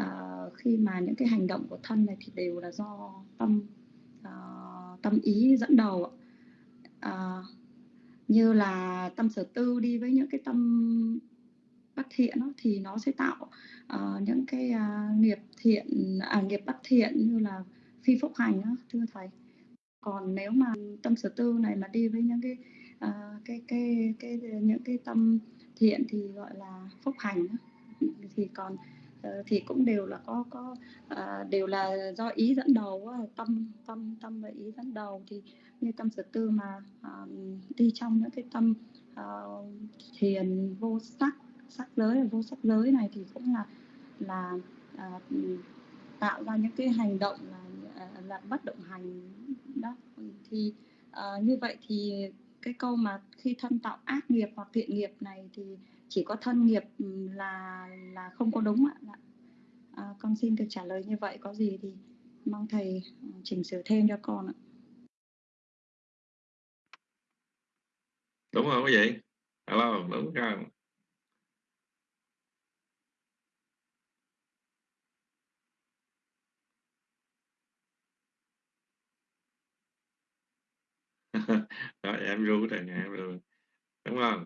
uh, khi mà những cái hành động của thân này thì đều là do tâm uh, tâm ý dẫn đầu uh, như là tâm sở tư đi với những cái tâm bất thiện đó, thì nó sẽ tạo uh, những cái uh, nghiệp thiện à, nghiệp bất thiện như là phi phúc hành đó, thưa thầy còn nếu mà tâm sở tư này mà đi với những cái uh, cái, cái cái cái những cái tâm thiện thì gọi là phúc hành đó. thì còn uh, Ờ, thì cũng đều là có có à, đều là do ý dẫn đầu tâm tâm tâm và ý dẫn đầu. Thì như tâm sở tư mà à, đi trong những cái tâm à, thiền vô sắc sắc giới vô sắc giới này thì cũng là là à, tạo ra những cái hành động là à, là bất động hành đó. Thì à, như vậy thì cái câu mà khi thân tạo ác nghiệp hoặc thiện nghiệp này thì chỉ có thân nghiệp ừ, là là không có đúng ạ. Dạ. À, con xin được trả lời như vậy có gì thì mong thầy ừ, chỉnh sửa thêm cho con ạ. Đúng không quý vị? Hello đúng không [laughs] rồi em ru rồi em ru. Đúng không?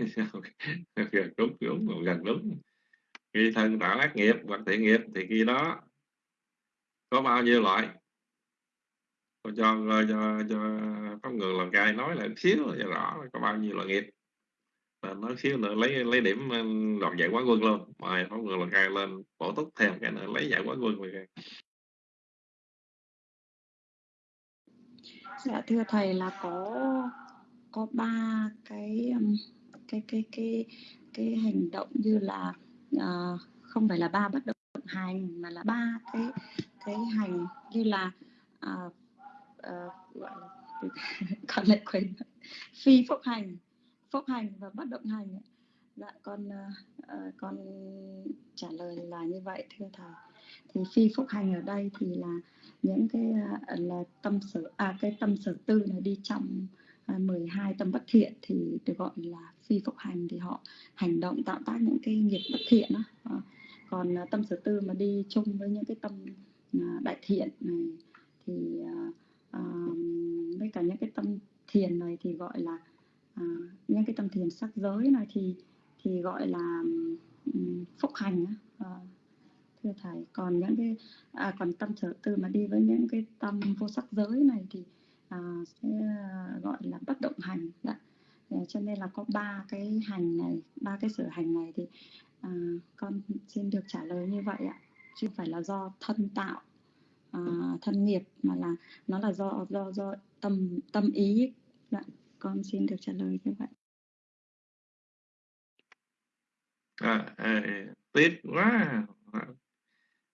[laughs] gần đúng đúng gần đúng. Khi thân tạo ác nghiệp hoặc thiện nghiệp thì khi đó có bao nhiêu loại? Tôi cho cho, cho pháp người làm cai nói là xíu cho rõ có bao nhiêu loại nghiệp. Là nói xíu nữa lấy lấy điểm ờ, đoạt giải quán quân luôn. Mời phóng người làm cai lên bổ túc thêm cái nữa lấy giải quán quân rồi dạ thưa thầy là có có ba cái cái cái cái cái hành động như là uh, không phải là ba bất động hành mà là ba cái cái hành như là uh, uh, gọi là [laughs] còn lại quên phi phúc hành phúc hành và bất động hành dạ con uh, con trả lời là như vậy thưa thầy. Thì phi phúc hành ở đây thì là những cái uh, là tâm sở à cái tâm sở tư này đi trong uh, 12 tâm bất thiện thì được gọi là phi phục hành thì họ hành động tạo tác những cái nghiệp bất thiện đó. À, ờ, còn ờ, tâm sở tư mà đi chung với những cái tâm ờ, đại thiện này thì à, với cả những cái tâm thiền này thì gọi là à, những cái tâm thiền sắc giới này thì thì gọi là um, phúc hành à, thưa thầy còn những cái à, còn tâm sở tư mà đi với những cái tâm vô sắc giới này thì à, sẽ gọi là bất động hành dạ cho nên là có ba cái hành này ba cái sở hành này thì à, con xin được trả lời như vậy ạ. Chứ không phải là do thân tạo à, thân nghiệp mà là nó là do do do tâm tâm ý. Dạ con xin được trả lời như vậy. À, à, tiếc quá.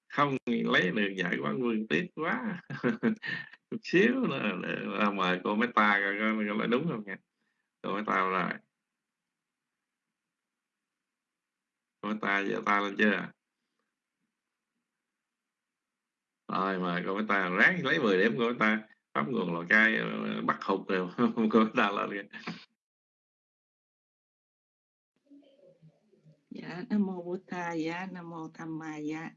Không lấy được giải quán vương tiếc quá. [laughs] Chút xíu là, là mời cô mấy ta coi coi là đúng không nha rồi mấy ta rồi ta giờ ta lên chưa rồi mời cô ta ráng lấy 10 điểm, cô ta bấm nguồn lò cay ờ, bắt hụt rồi, [laughs] cô ta lên kìa. Dạ nam mô bổn thà dạ nam mô tham ma dạ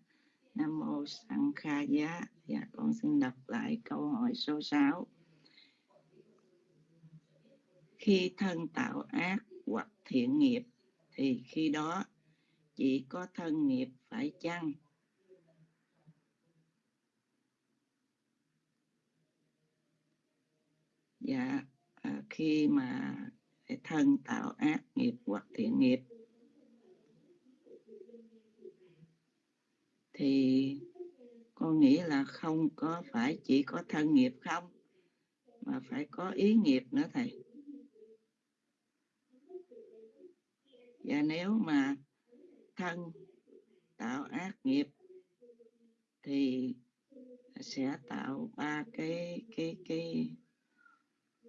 nam mô sanh kha dạ dạ con xin đọc lại câu hỏi số 6 khi thân tạo ác hoặc thiện nghiệp thì khi đó chỉ có thân nghiệp phải chăng? Dạ à, khi mà thân tạo ác nghiệp hoặc thiện nghiệp thì con nghĩ là không có phải chỉ có thân nghiệp không mà phải có ý nghiệp nữa thầy. Và nếu mà thân tạo ác nghiệp thì sẽ tạo ba cái cái cái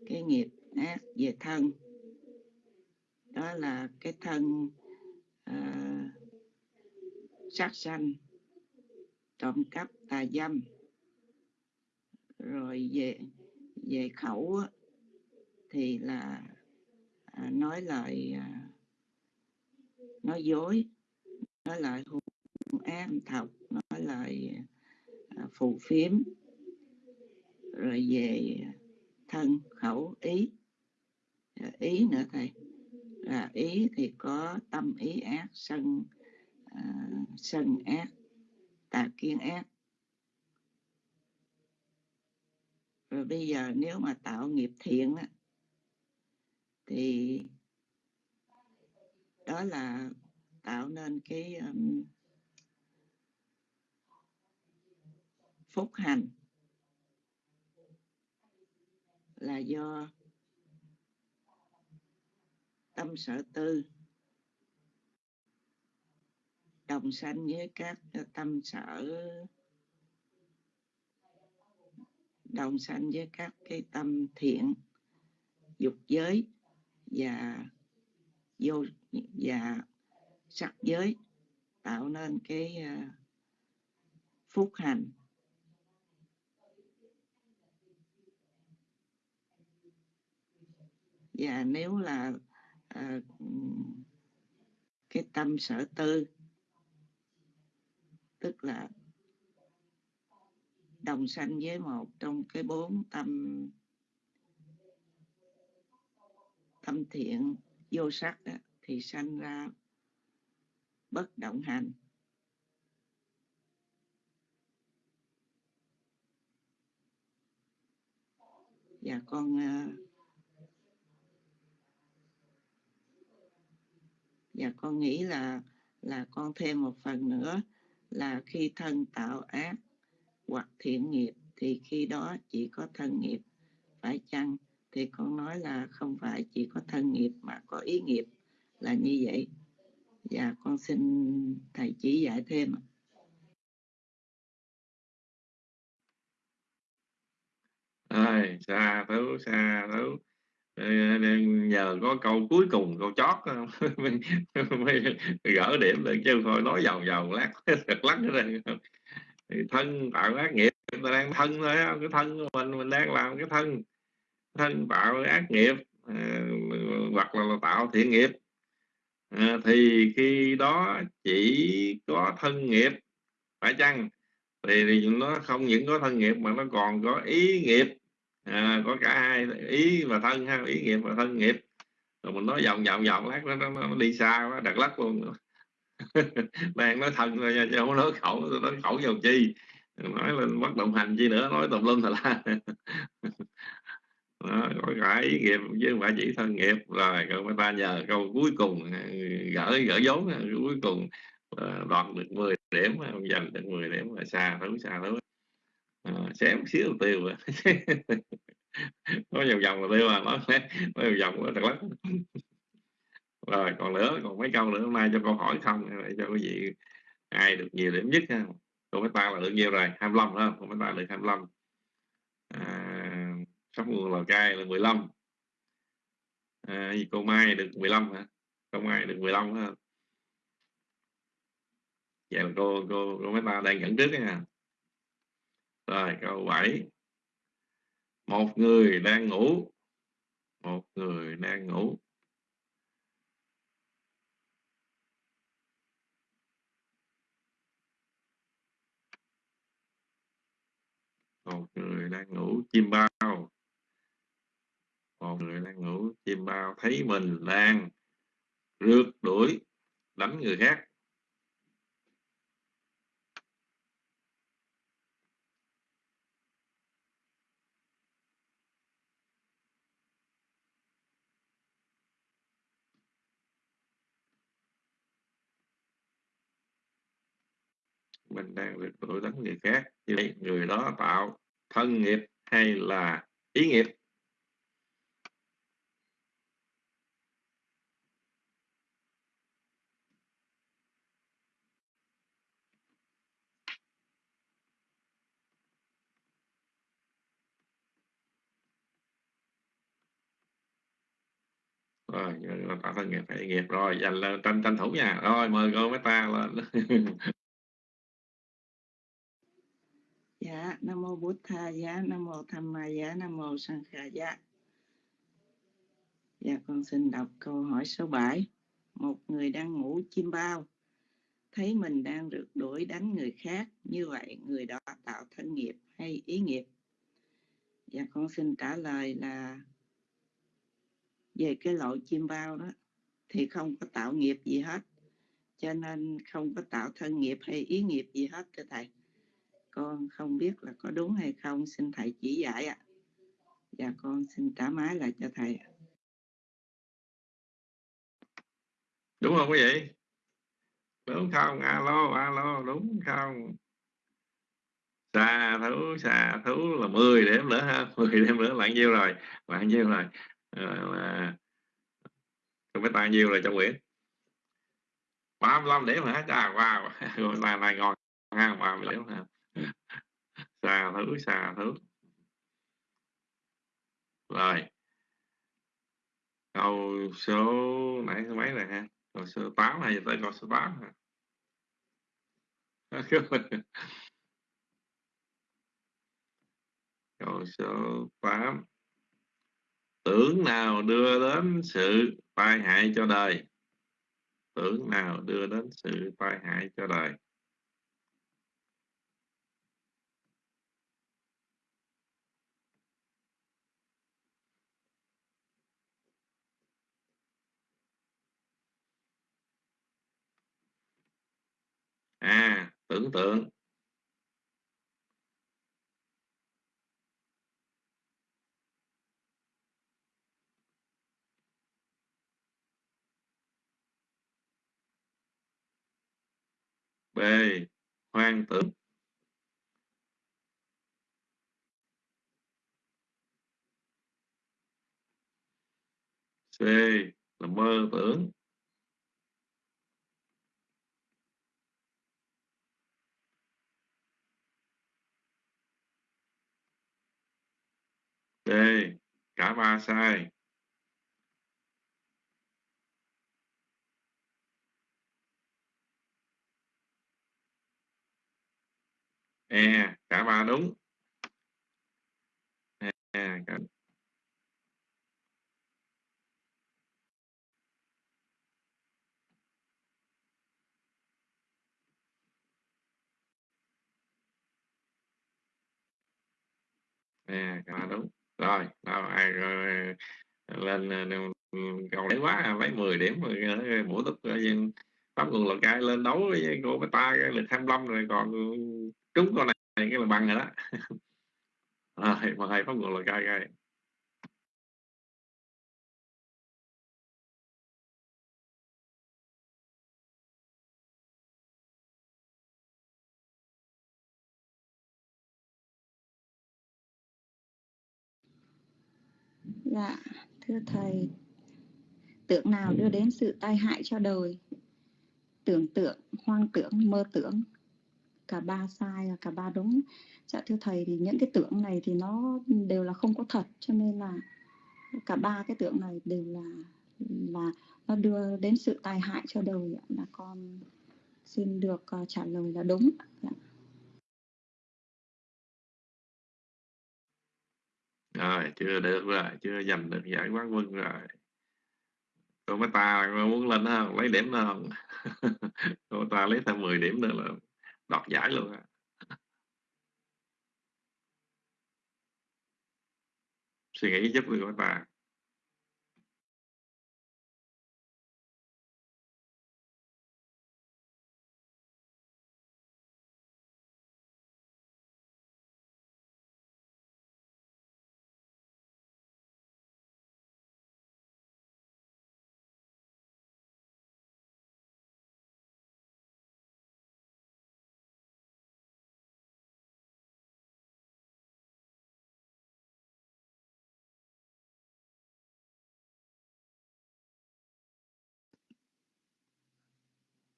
cái nghiệp ác về thân. Đó là cái thân uh, sát sanh trộm cắp tà dâm rồi về về khẩu thì là uh, nói lời uh, à, nói dối nói lời hung ác thọc nói lời à, phù phiếm rồi về thân khẩu ý. Ý nữa thầy là ý thì có tâm ý ác sân à, sân ác tà kiên ác. Rồi bây giờ nếu mà tạo nghiệp thiện á, thì đó là tạo nên cái um, phúc hành là do tâm sở tư đồng sanh với các tâm sở đồng sanh với các cái tâm thiện dục giới và vô và sắc giới tạo nên cái à, phúc hành. Và nếu là à, cái tâm sở tư tức là đồng sanh với một trong cái bốn tâm tâm thiện vô sắc đó, thì sanh ra bất động hành. Và con và con nghĩ là là con thêm một phần nữa là khi thân tạo ác hoặc thiện nghiệp thì khi đó chỉ có thân nghiệp phải chăng thì con nói là không phải chỉ có thân nghiệp mà có ý nghiệp là như vậy. Và con xin thầy chỉ giải thêm ơi xa thú xa thú. Nhờ có câu cuối cùng câu chót mới, [laughs] gỡ điểm được chứ thôi nói vòng vòng lát thật lắc ra. Thân tạo ác nghiệp mình đang thân thôi cái thân của mình mình đang làm cái thân thân tạo ác nghiệp à, hoặc là, là tạo thiện nghiệp. À, thì khi đó chỉ có thân nghiệp phải chăng? Thì, thì nó không những có thân nghiệp mà nó còn có ý nghiệp. À, có cả hai ý và thân ha ý nghiệp và thân nghiệp. Rồi mình nói vòng vòng vòng lát nó, nó, nó đi xa quá đặt lắc luôn. [laughs] Đang nói thân rồi chứ không nói khẩu nói khẩu vào chi. Nói lên bất động hành chi nữa nói tùm lum thật là [laughs] đó, có cả ý nghiệp chứ không phải chỉ thân nghiệp. Rồi còn người ta nhờ câu cuối cùng à, gỡ gỡ vốn à, cuối cùng à, đoạt được 10 điểm giành được 10 điểm ờ, là xa thứ xa thứ à, xém xíu tiêu [laughs] nói vòng vòng là tiêu mà nói nói vòng vòng là thật lắm rồi còn nữa còn mấy câu nữa mai cho câu hỏi không để cho quý vị ai được nhiều điểm nhất ha. Cô mấy ta là được nhiều rồi 25 không? Cô mấy ta được 25 à, sắp nguồn lào cai là 15 à, gì? Cô mai được 15 hả? Cô mai được 15 hả vậy là cô cô cô mấy ta đang dẫn trước nha. Rồi câu 7 một người đang ngủ. Một người đang ngủ. Một người đang ngủ chim bao một người đang ngủ, chim bao thấy mình đang rượt đuổi, đánh người khác. Mình đang rượt đuổi, đánh người khác. Như vậy, người đó tạo thân nghiệp hay là ý nghiệp? Rồi tạo thân nghiệp hay nghiệp. Rồi dành lên tranh tranh thủ nha. Rồi mời cô mấy ta lên. [laughs] Dạ, Nam mô bút Tha dạ. Nam mô Tham Ma dạ. Nam mô Sang Kha dạ. Dạ, con xin đọc câu hỏi số 7. Một người đang ngủ chim bao, thấy mình đang rượt đuổi đánh người khác, như vậy người đó tạo thân nghiệp hay ý nghiệp? Dạ, con xin trả lời là về cái loại chim bao đó thì không có tạo nghiệp gì hết. Cho nên không có tạo thân nghiệp hay ý nghiệp gì hết thưa thầy. Con không biết là có đúng hay không, xin thầy chỉ dạy ạ. Và con xin trả máy lại cho thầy đúng không quý vị? Đúng không? Alo alo, đúng không? Xà thú xà thú là 10 điểm nữa ha [laughs] 10 điểm nữa là nhiêu rồi? Là nhiêu rồi? À, không biết bao nhiêu là cho quyển 35 điểm hả? Chà wow. [laughs] Là này ngon ha 30 điểm ha. [laughs] Xà thứ xà thứ. Rồi. Câu số nãy số mấy rồi ha? Câu số 8 hay tới câu số 8 ha? [laughs] Câu số 8 tưởng nào đưa đến sự tai hại cho đời? Tưởng nào đưa đến sự tai hại cho đời? À tưởng tượng. B. Hoang tưởng C. Là mơ tưởng D. Cả ba sai e cả ba đúng. E cả... à, à đúng. Rồi đâu ai rồi, ờ, lên, ờ, lên, cầu đấy quá lấy 10 điểm rồi ờ, mỗi lúc pháp nguồn lò cai lên đấu với cô ta được 25 rồi còn trúng con này cái là bằng rồi đó. [laughs] Rồi mời pháp nguồn lò cai coi Dạ, thưa thầy, tưởng nào đưa đến sự tai hại cho đời? Tưởng tượng, hoang tưởng, mơ tưởng, cả ba sai và cả ba đúng. Dạ thưa thầy thì những cái tưởng này thì nó đều là không có thật cho nên là cả ba cái tưởng này đều là là nó đưa đến sự tai hại cho đời là con xin được ờ, trả lời là đúng. Dạ. rồi chưa được rồi chưa giành được giải quán quân rồi cô mấy ta muốn lên không? Lấy điểm nữa không? [laughs] Cô ta lấy thêm 10 điểm nữa là đoạt giải luôn suy nghĩ giúp người cô ta.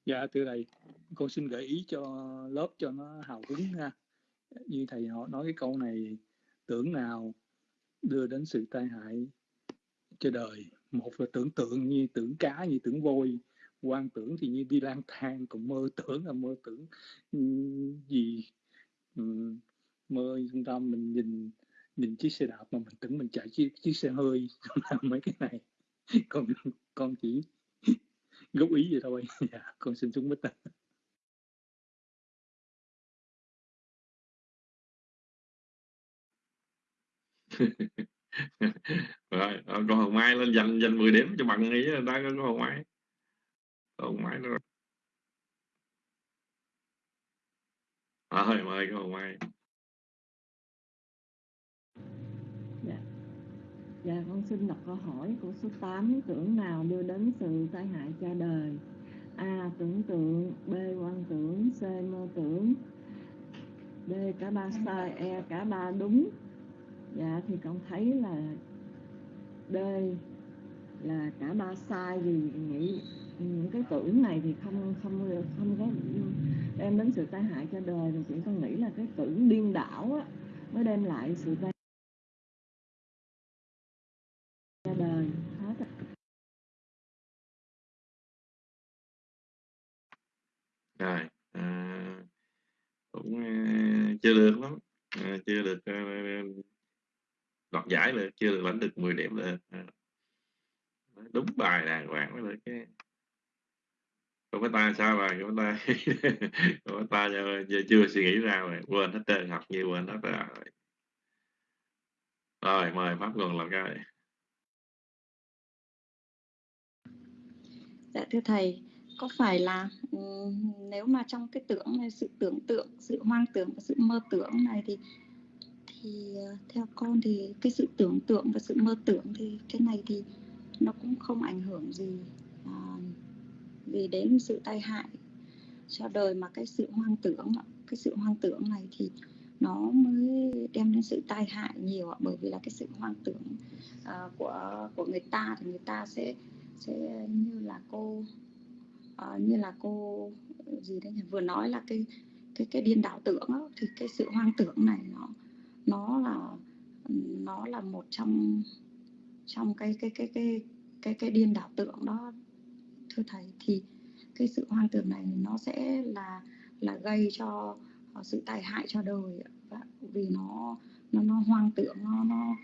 Dạ thưa thầy, con xin gợi ý cho lớp cho nó hào hứng ha. Như thầy họ nói cái câu này tưởng nào đưa đến sự tai hại cho đời. Một là tưởng tượng như tưởng cá như tưởng vôi, quan tưởng thì như đi lang thang, còn mơ tưởng là mơ tưởng gì? Ừ, mơ chúng ta mình nhìn nhìn chiếc xe đạp mà mình tưởng mình chạy chiếc chiếc xe hơi. Làm [laughs] mấy cái này. Còn con chỉ góp ý vậy thôi. [laughs] Dạ con xin xuống mít ta [laughs] rồi con hồng mai lên dành dành 10 điểm cho bằng ý ta có con hồng mai. Hồng mai nữa. À, rồi mời con hồng mai. Dạ con xin đọc câu hỏi của số 8 Tưởng nào đưa đến sự tai hại cho đời A. Tưởng tượng B. Quan tưởng C. Mơ tưởng D. Cả ba sai E. Cả ba đúng Dạ thì con thấy là D là cả ba sai vì nghĩ những cái tưởng này thì không không không có đem đến sự tai hại cho đời thì chỉ con nghĩ là cái tưởng điên đảo á, mới đem lại sự tai trời à, cũng uh, chưa được lắm. À, chưa được uh, đoạt giải được chưa được lãnh được 10 điểm được à, đúng bài đàng hoàng mới được cái của cái ta sao rồi của ta của ta giờ chưa suy nghĩ ra rồi quên hết trơn học như quên hết rồi. Rồi mời pháp nguồn làm cái. Dạ thưa thầy, có phải là ừ, nếu mà trong cái tưởng này sự tưởng tượng, sự hoang tưởng và sự mơ tưởng này thì thì ờ, theo con thì cái sự tưởng tượng và sự mơ tưởng thì cái này thì nó cũng không ảnh hưởng gì à, vì đến sự tai hại cho đời mà cái sự hoang tưởng cái sự hoang tưởng này thì nó mới đem đến sự tai hại nhiều bởi vì là cái sự hoang tưởng uh, của của người ta thì người ta sẽ sẽ như là cô uh, như là cô ờ, gì đấy vừa nói là cái cái cái điên đảo tưởng đó, thì cái sự hoang tưởng này nó nó là nó là một trong trong cái cái cái cái cái cái điên đảo tưởng đó. Thưa thầy thì cái sự hoang tưởng này nó sẽ là là gây cho ờ, sự tai hại cho đời và vì nó nó nó hoang tưởng nó nó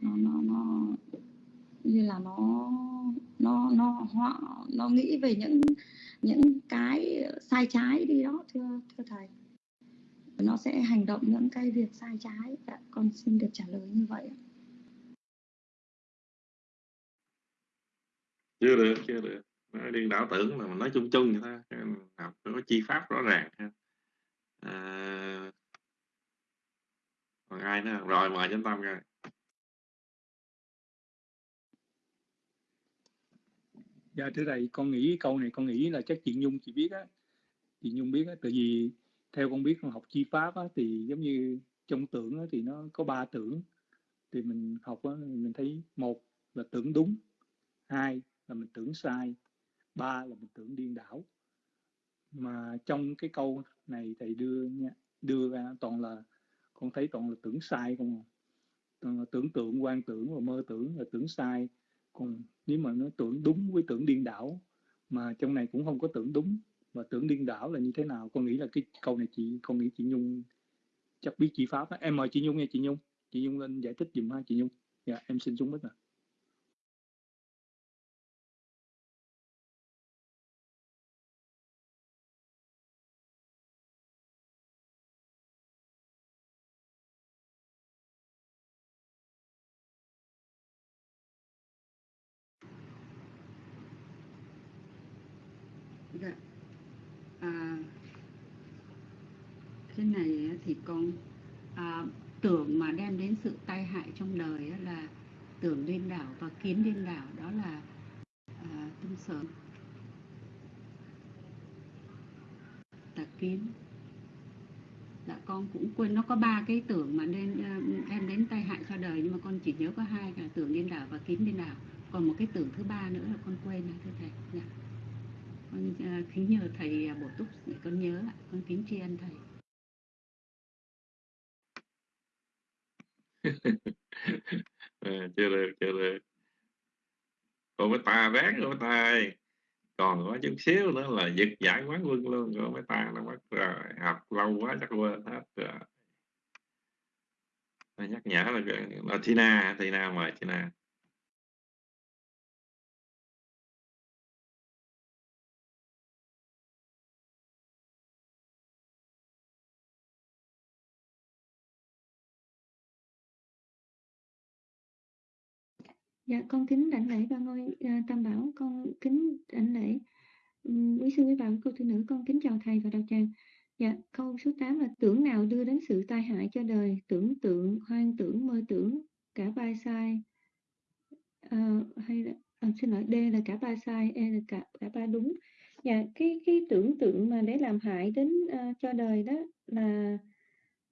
nó nó, nó như là nó nó nó họ nó nghĩ về những những cái sai trái đi đó thưa thưa thầy. Nó sẽ hành động những cái việc sai trái. Dạ, con xin được trả lời như vậy chưa được chưa được. Nói điên đảo tưởng là mình nói chung chung vậy thôi. Học có chi pháp rõ ràng ha. À, còn ai nữa? Rồi mời chúng tâm coi. Dạ thưa thầy con nghĩ câu này con nghĩ là chắc chị nhung chị biết á. Chị nhung biết á tại vì theo con biết con học chi pháp á, thì giống như trong tưởng á, thì nó có ba tưởng. Thì mình học á, mình thấy một là tưởng đúng hai là mình tưởng sai ba là mình tưởng điên đảo. Mà trong cái câu này thầy đưa nha đưa ra toàn là con thấy toàn là tưởng sai không à. toàn là tưởng tượng quan tưởng và mơ tưởng là tưởng sai. Còn nếu mà nó tưởng đúng với tưởng điên đảo, mà trong này cũng không có tưởng đúng và tưởng điên đảo là như thế nào, con nghĩ là cái câu này chị, con nghĩ chị nhung chắc biết chị pháp đó. em mời chị nhung nha, chị nhung chị nhung lên giải thích dùm ha, chị nhung dạ em xin xuống bích ạ à, cái này thì con à, tưởng mà đem đến sự tai hại trong đời là tưởng lên đảo và kiến lên đảo đó là à, tâm sở tà kiến. Dạ con cũng quên nó có ba cái tưởng mà nên à, em đến tai hại cho đời nhưng mà con chỉ nhớ có hai là tưởng điên đảo và kiến điên đảo. Còn một cái tưởng thứ ba nữa là con quên rồi thưa thầy. Dạ. con uh, kính nhờ thầy à, bổ túc để con nhớ con kính tri ân thầy. [laughs] à, chưa được chưa được. Cô mới ta ráng cô mới ta ơi còn có chút xíu nữa là giật giải quán quân luôn cô mới ta nó mất rồi. Học lâu quá chắc quên hết rồi. Nhắc nhở là, là Tina Tina mời Tina. Dạ, con kính đảnh lễ ba ngôi à, tam bảo, con kính đảnh lễ quý sư quý bà, cô thư nữ, con kính chào thầy và đạo tràng. Dạ, câu số 8 là tưởng nào đưa đến sự tai hại cho đời, tưởng tượng, hoang tưởng, mơ tưởng, cả ba sai. À, hay là à, xin lỗi, D là cả ba sai, E là cả cả ba đúng. Dạ, cái cái tưởng tượng mà để làm hại đến uh, cho đời đó là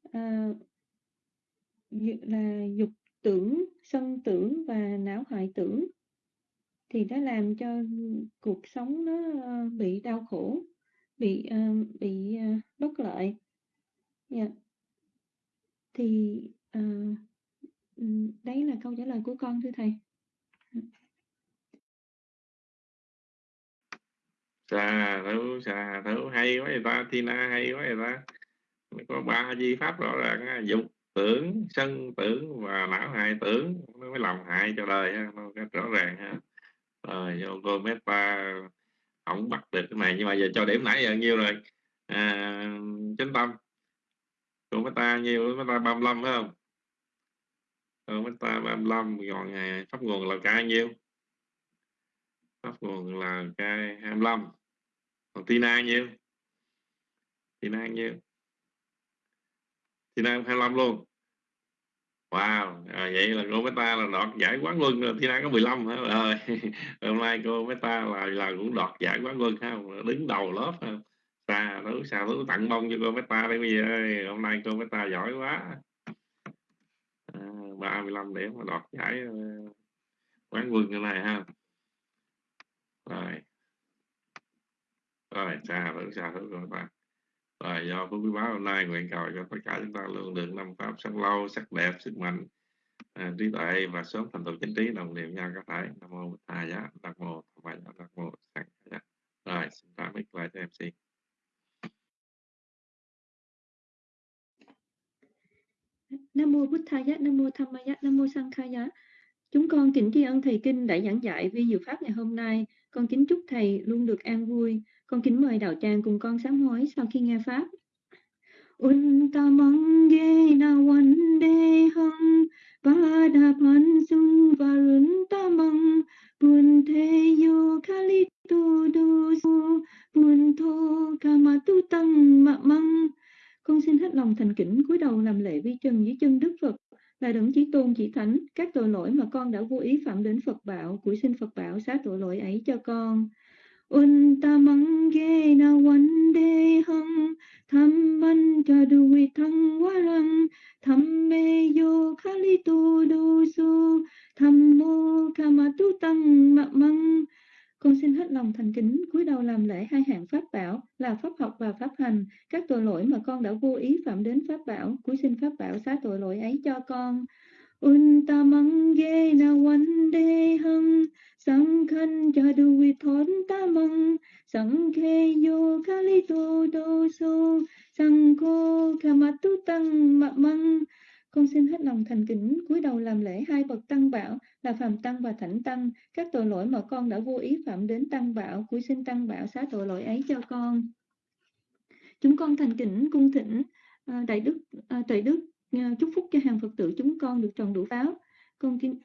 uh, là dục tưởng, sân tưởng và não hoại tưởng thì nó làm cho cuộc sống nó ờ, bị đau khổ, bị uh, bị uh, bất lợi. Yeah. Thì uh, đấy là câu trả lời của con thưa thầy. Xà thấu, xà thấu hay quá vậy ta, Tina hay quá vậy ta. Có ba di pháp rõ ràng dục tưởng sân tưởng và não hại tưởng nó mới làm hại cho đời ha nó rõ ràng ha. Rồi vô cô meta không bắt được cái này nhưng mà giờ cho điểm nãy giờ nhiêu rồi? À, chánh tâm cô meta nhiêu? Meta 35 phải không? Cô meta 35 còn à, pháp nguồn là ca nhiêu? Pháp nguồn là ca 25 còn tina nhiêu? Tina nhiêu? Thi nay 25 luôn Wow, à, vậy là cô Meta là đoạt giải quán quân rồi, Thi Nam có 15 hả? Rồi, [laughs] hôm nay cô Meta là là cũng đoạt giải quán quân ha, đứng đầu lớp ha. Xa đấu xa đấu tặng bông cho cô Meta đây bây giờ hôm nay cô Meta giỏi quá. À, 35 điểm mà đoạt giải à, quán quân cái này ha. Rồi. Rồi, xa đấu xa đấu cô Meta và do phước quý báo hôm nay nguyện cầu cho tất cả chúng ta luôn được năm pháp sắc lâu sắc đẹp sức mạnh à, trí tuệ và sớm thành tựu chính trí đồng niệm nhau các thể. nam mô bổn thầy giá nam mô tham mai giá nam mô sang giá rồi xin tạm biệt lại cho mc Nam mô Bụt Thầy Giá, Nam mô Tham Mai Nam mô Sang Khai Giá. Chúng con kính tri ân thầy kinh đã giảng dạy vi diệu pháp ngày hôm nay. Con kính chúc thầy luôn được an vui. Con kính mời đạo tràng cùng con sám hối sau khi nghe pháp. Untamange na wande hang Pada pan sung varun tamang Bun te yo kali tu du su Bun thô kama tu tăng mạ măng Con xin hết lòng thành kính cúi đầu làm lễ vi chân dưới chân Đức Phật là đấng chí tôn chỉ thánh, các tội lỗi mà con đã vô ý phạm đến Phật bảo của xin Phật bảo xá tội lỗi ấy cho con. Un ta mang Untamange na wan de hung tham wande hang Thamman chaduvi thang warang Thamme yo khali tu du su, tham Thammo kamatu tăng mạng măng con xin hết lòng thành kính, cúi đầu làm lễ hai hạng pháp bảo là pháp học và pháp hành. Các tội lỗi mà con đã vô ý phạm đến pháp bảo, cúi xin pháp bảo xá tội lỗi ấy cho con. Untamange na wande hang Sangkhan jadu vithon tamang Sangkhe yo kali to do so Sangko kamatu tăng măng con xin hết lòng thành kính cúi đầu làm lễ hai bậc tăng bảo là phàm tăng và thảnh tăng. Các tội lỗi mà con đã vô ý phạm đến tăng bảo cúi xin tăng bảo xá tội lỗi ấy cho con. Chúng con thành kính cung thỉnh ờ, đại đức à, tuệ đức ờ, chúc phúc cho hàng phật tử chúng con được tròn đủ pháo con kính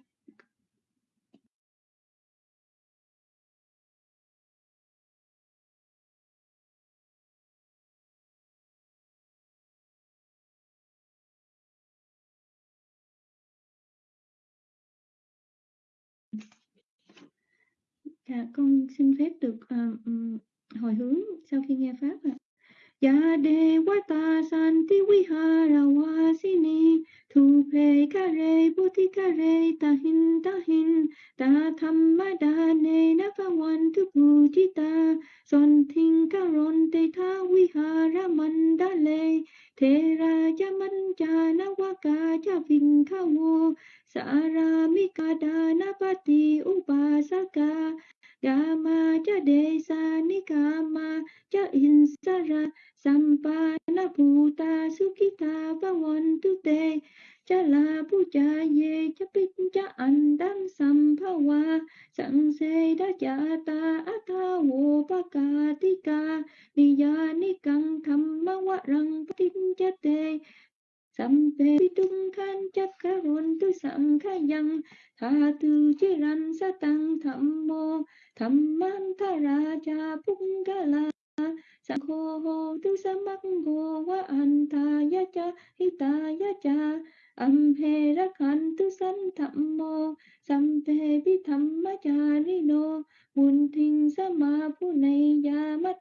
Dạ, con xin phép được uh, hồi hướng sau khi nghe pháp ạ. Dạ đề quá ta san ti Ya ha ra wa si ni thu pe kare buddhi kare tahin tahin ta hin ta hin ta tham ma thamma dane na pha wan tu bu chi ta son thing karon te tha vi ha ra man vihara mandale thế ra cha man cha na wa waka cha vinh kha wo sa ra mi sara mikada na pa ti u pa sa upasaka Gama cha desa nikama cha insara sampana bhuta sukita vavantu te. Cha la puja ye cha pit cha andam samphawa sang se da cha ta atha wo pakatika niya nikang thamma warang patin cha te. Sampe tung khan chắc karon tu sang khayang tha tu chiran sa tăng tham mô tham man tha ra cha phúc ga la sang hô tu sa mắc hô wa an tha ya cha hi ta ya cha. Am he ra khan tu san tham mô. Sampe vi tham ma cha ri no mun thinh sa ma pu nay ya ma.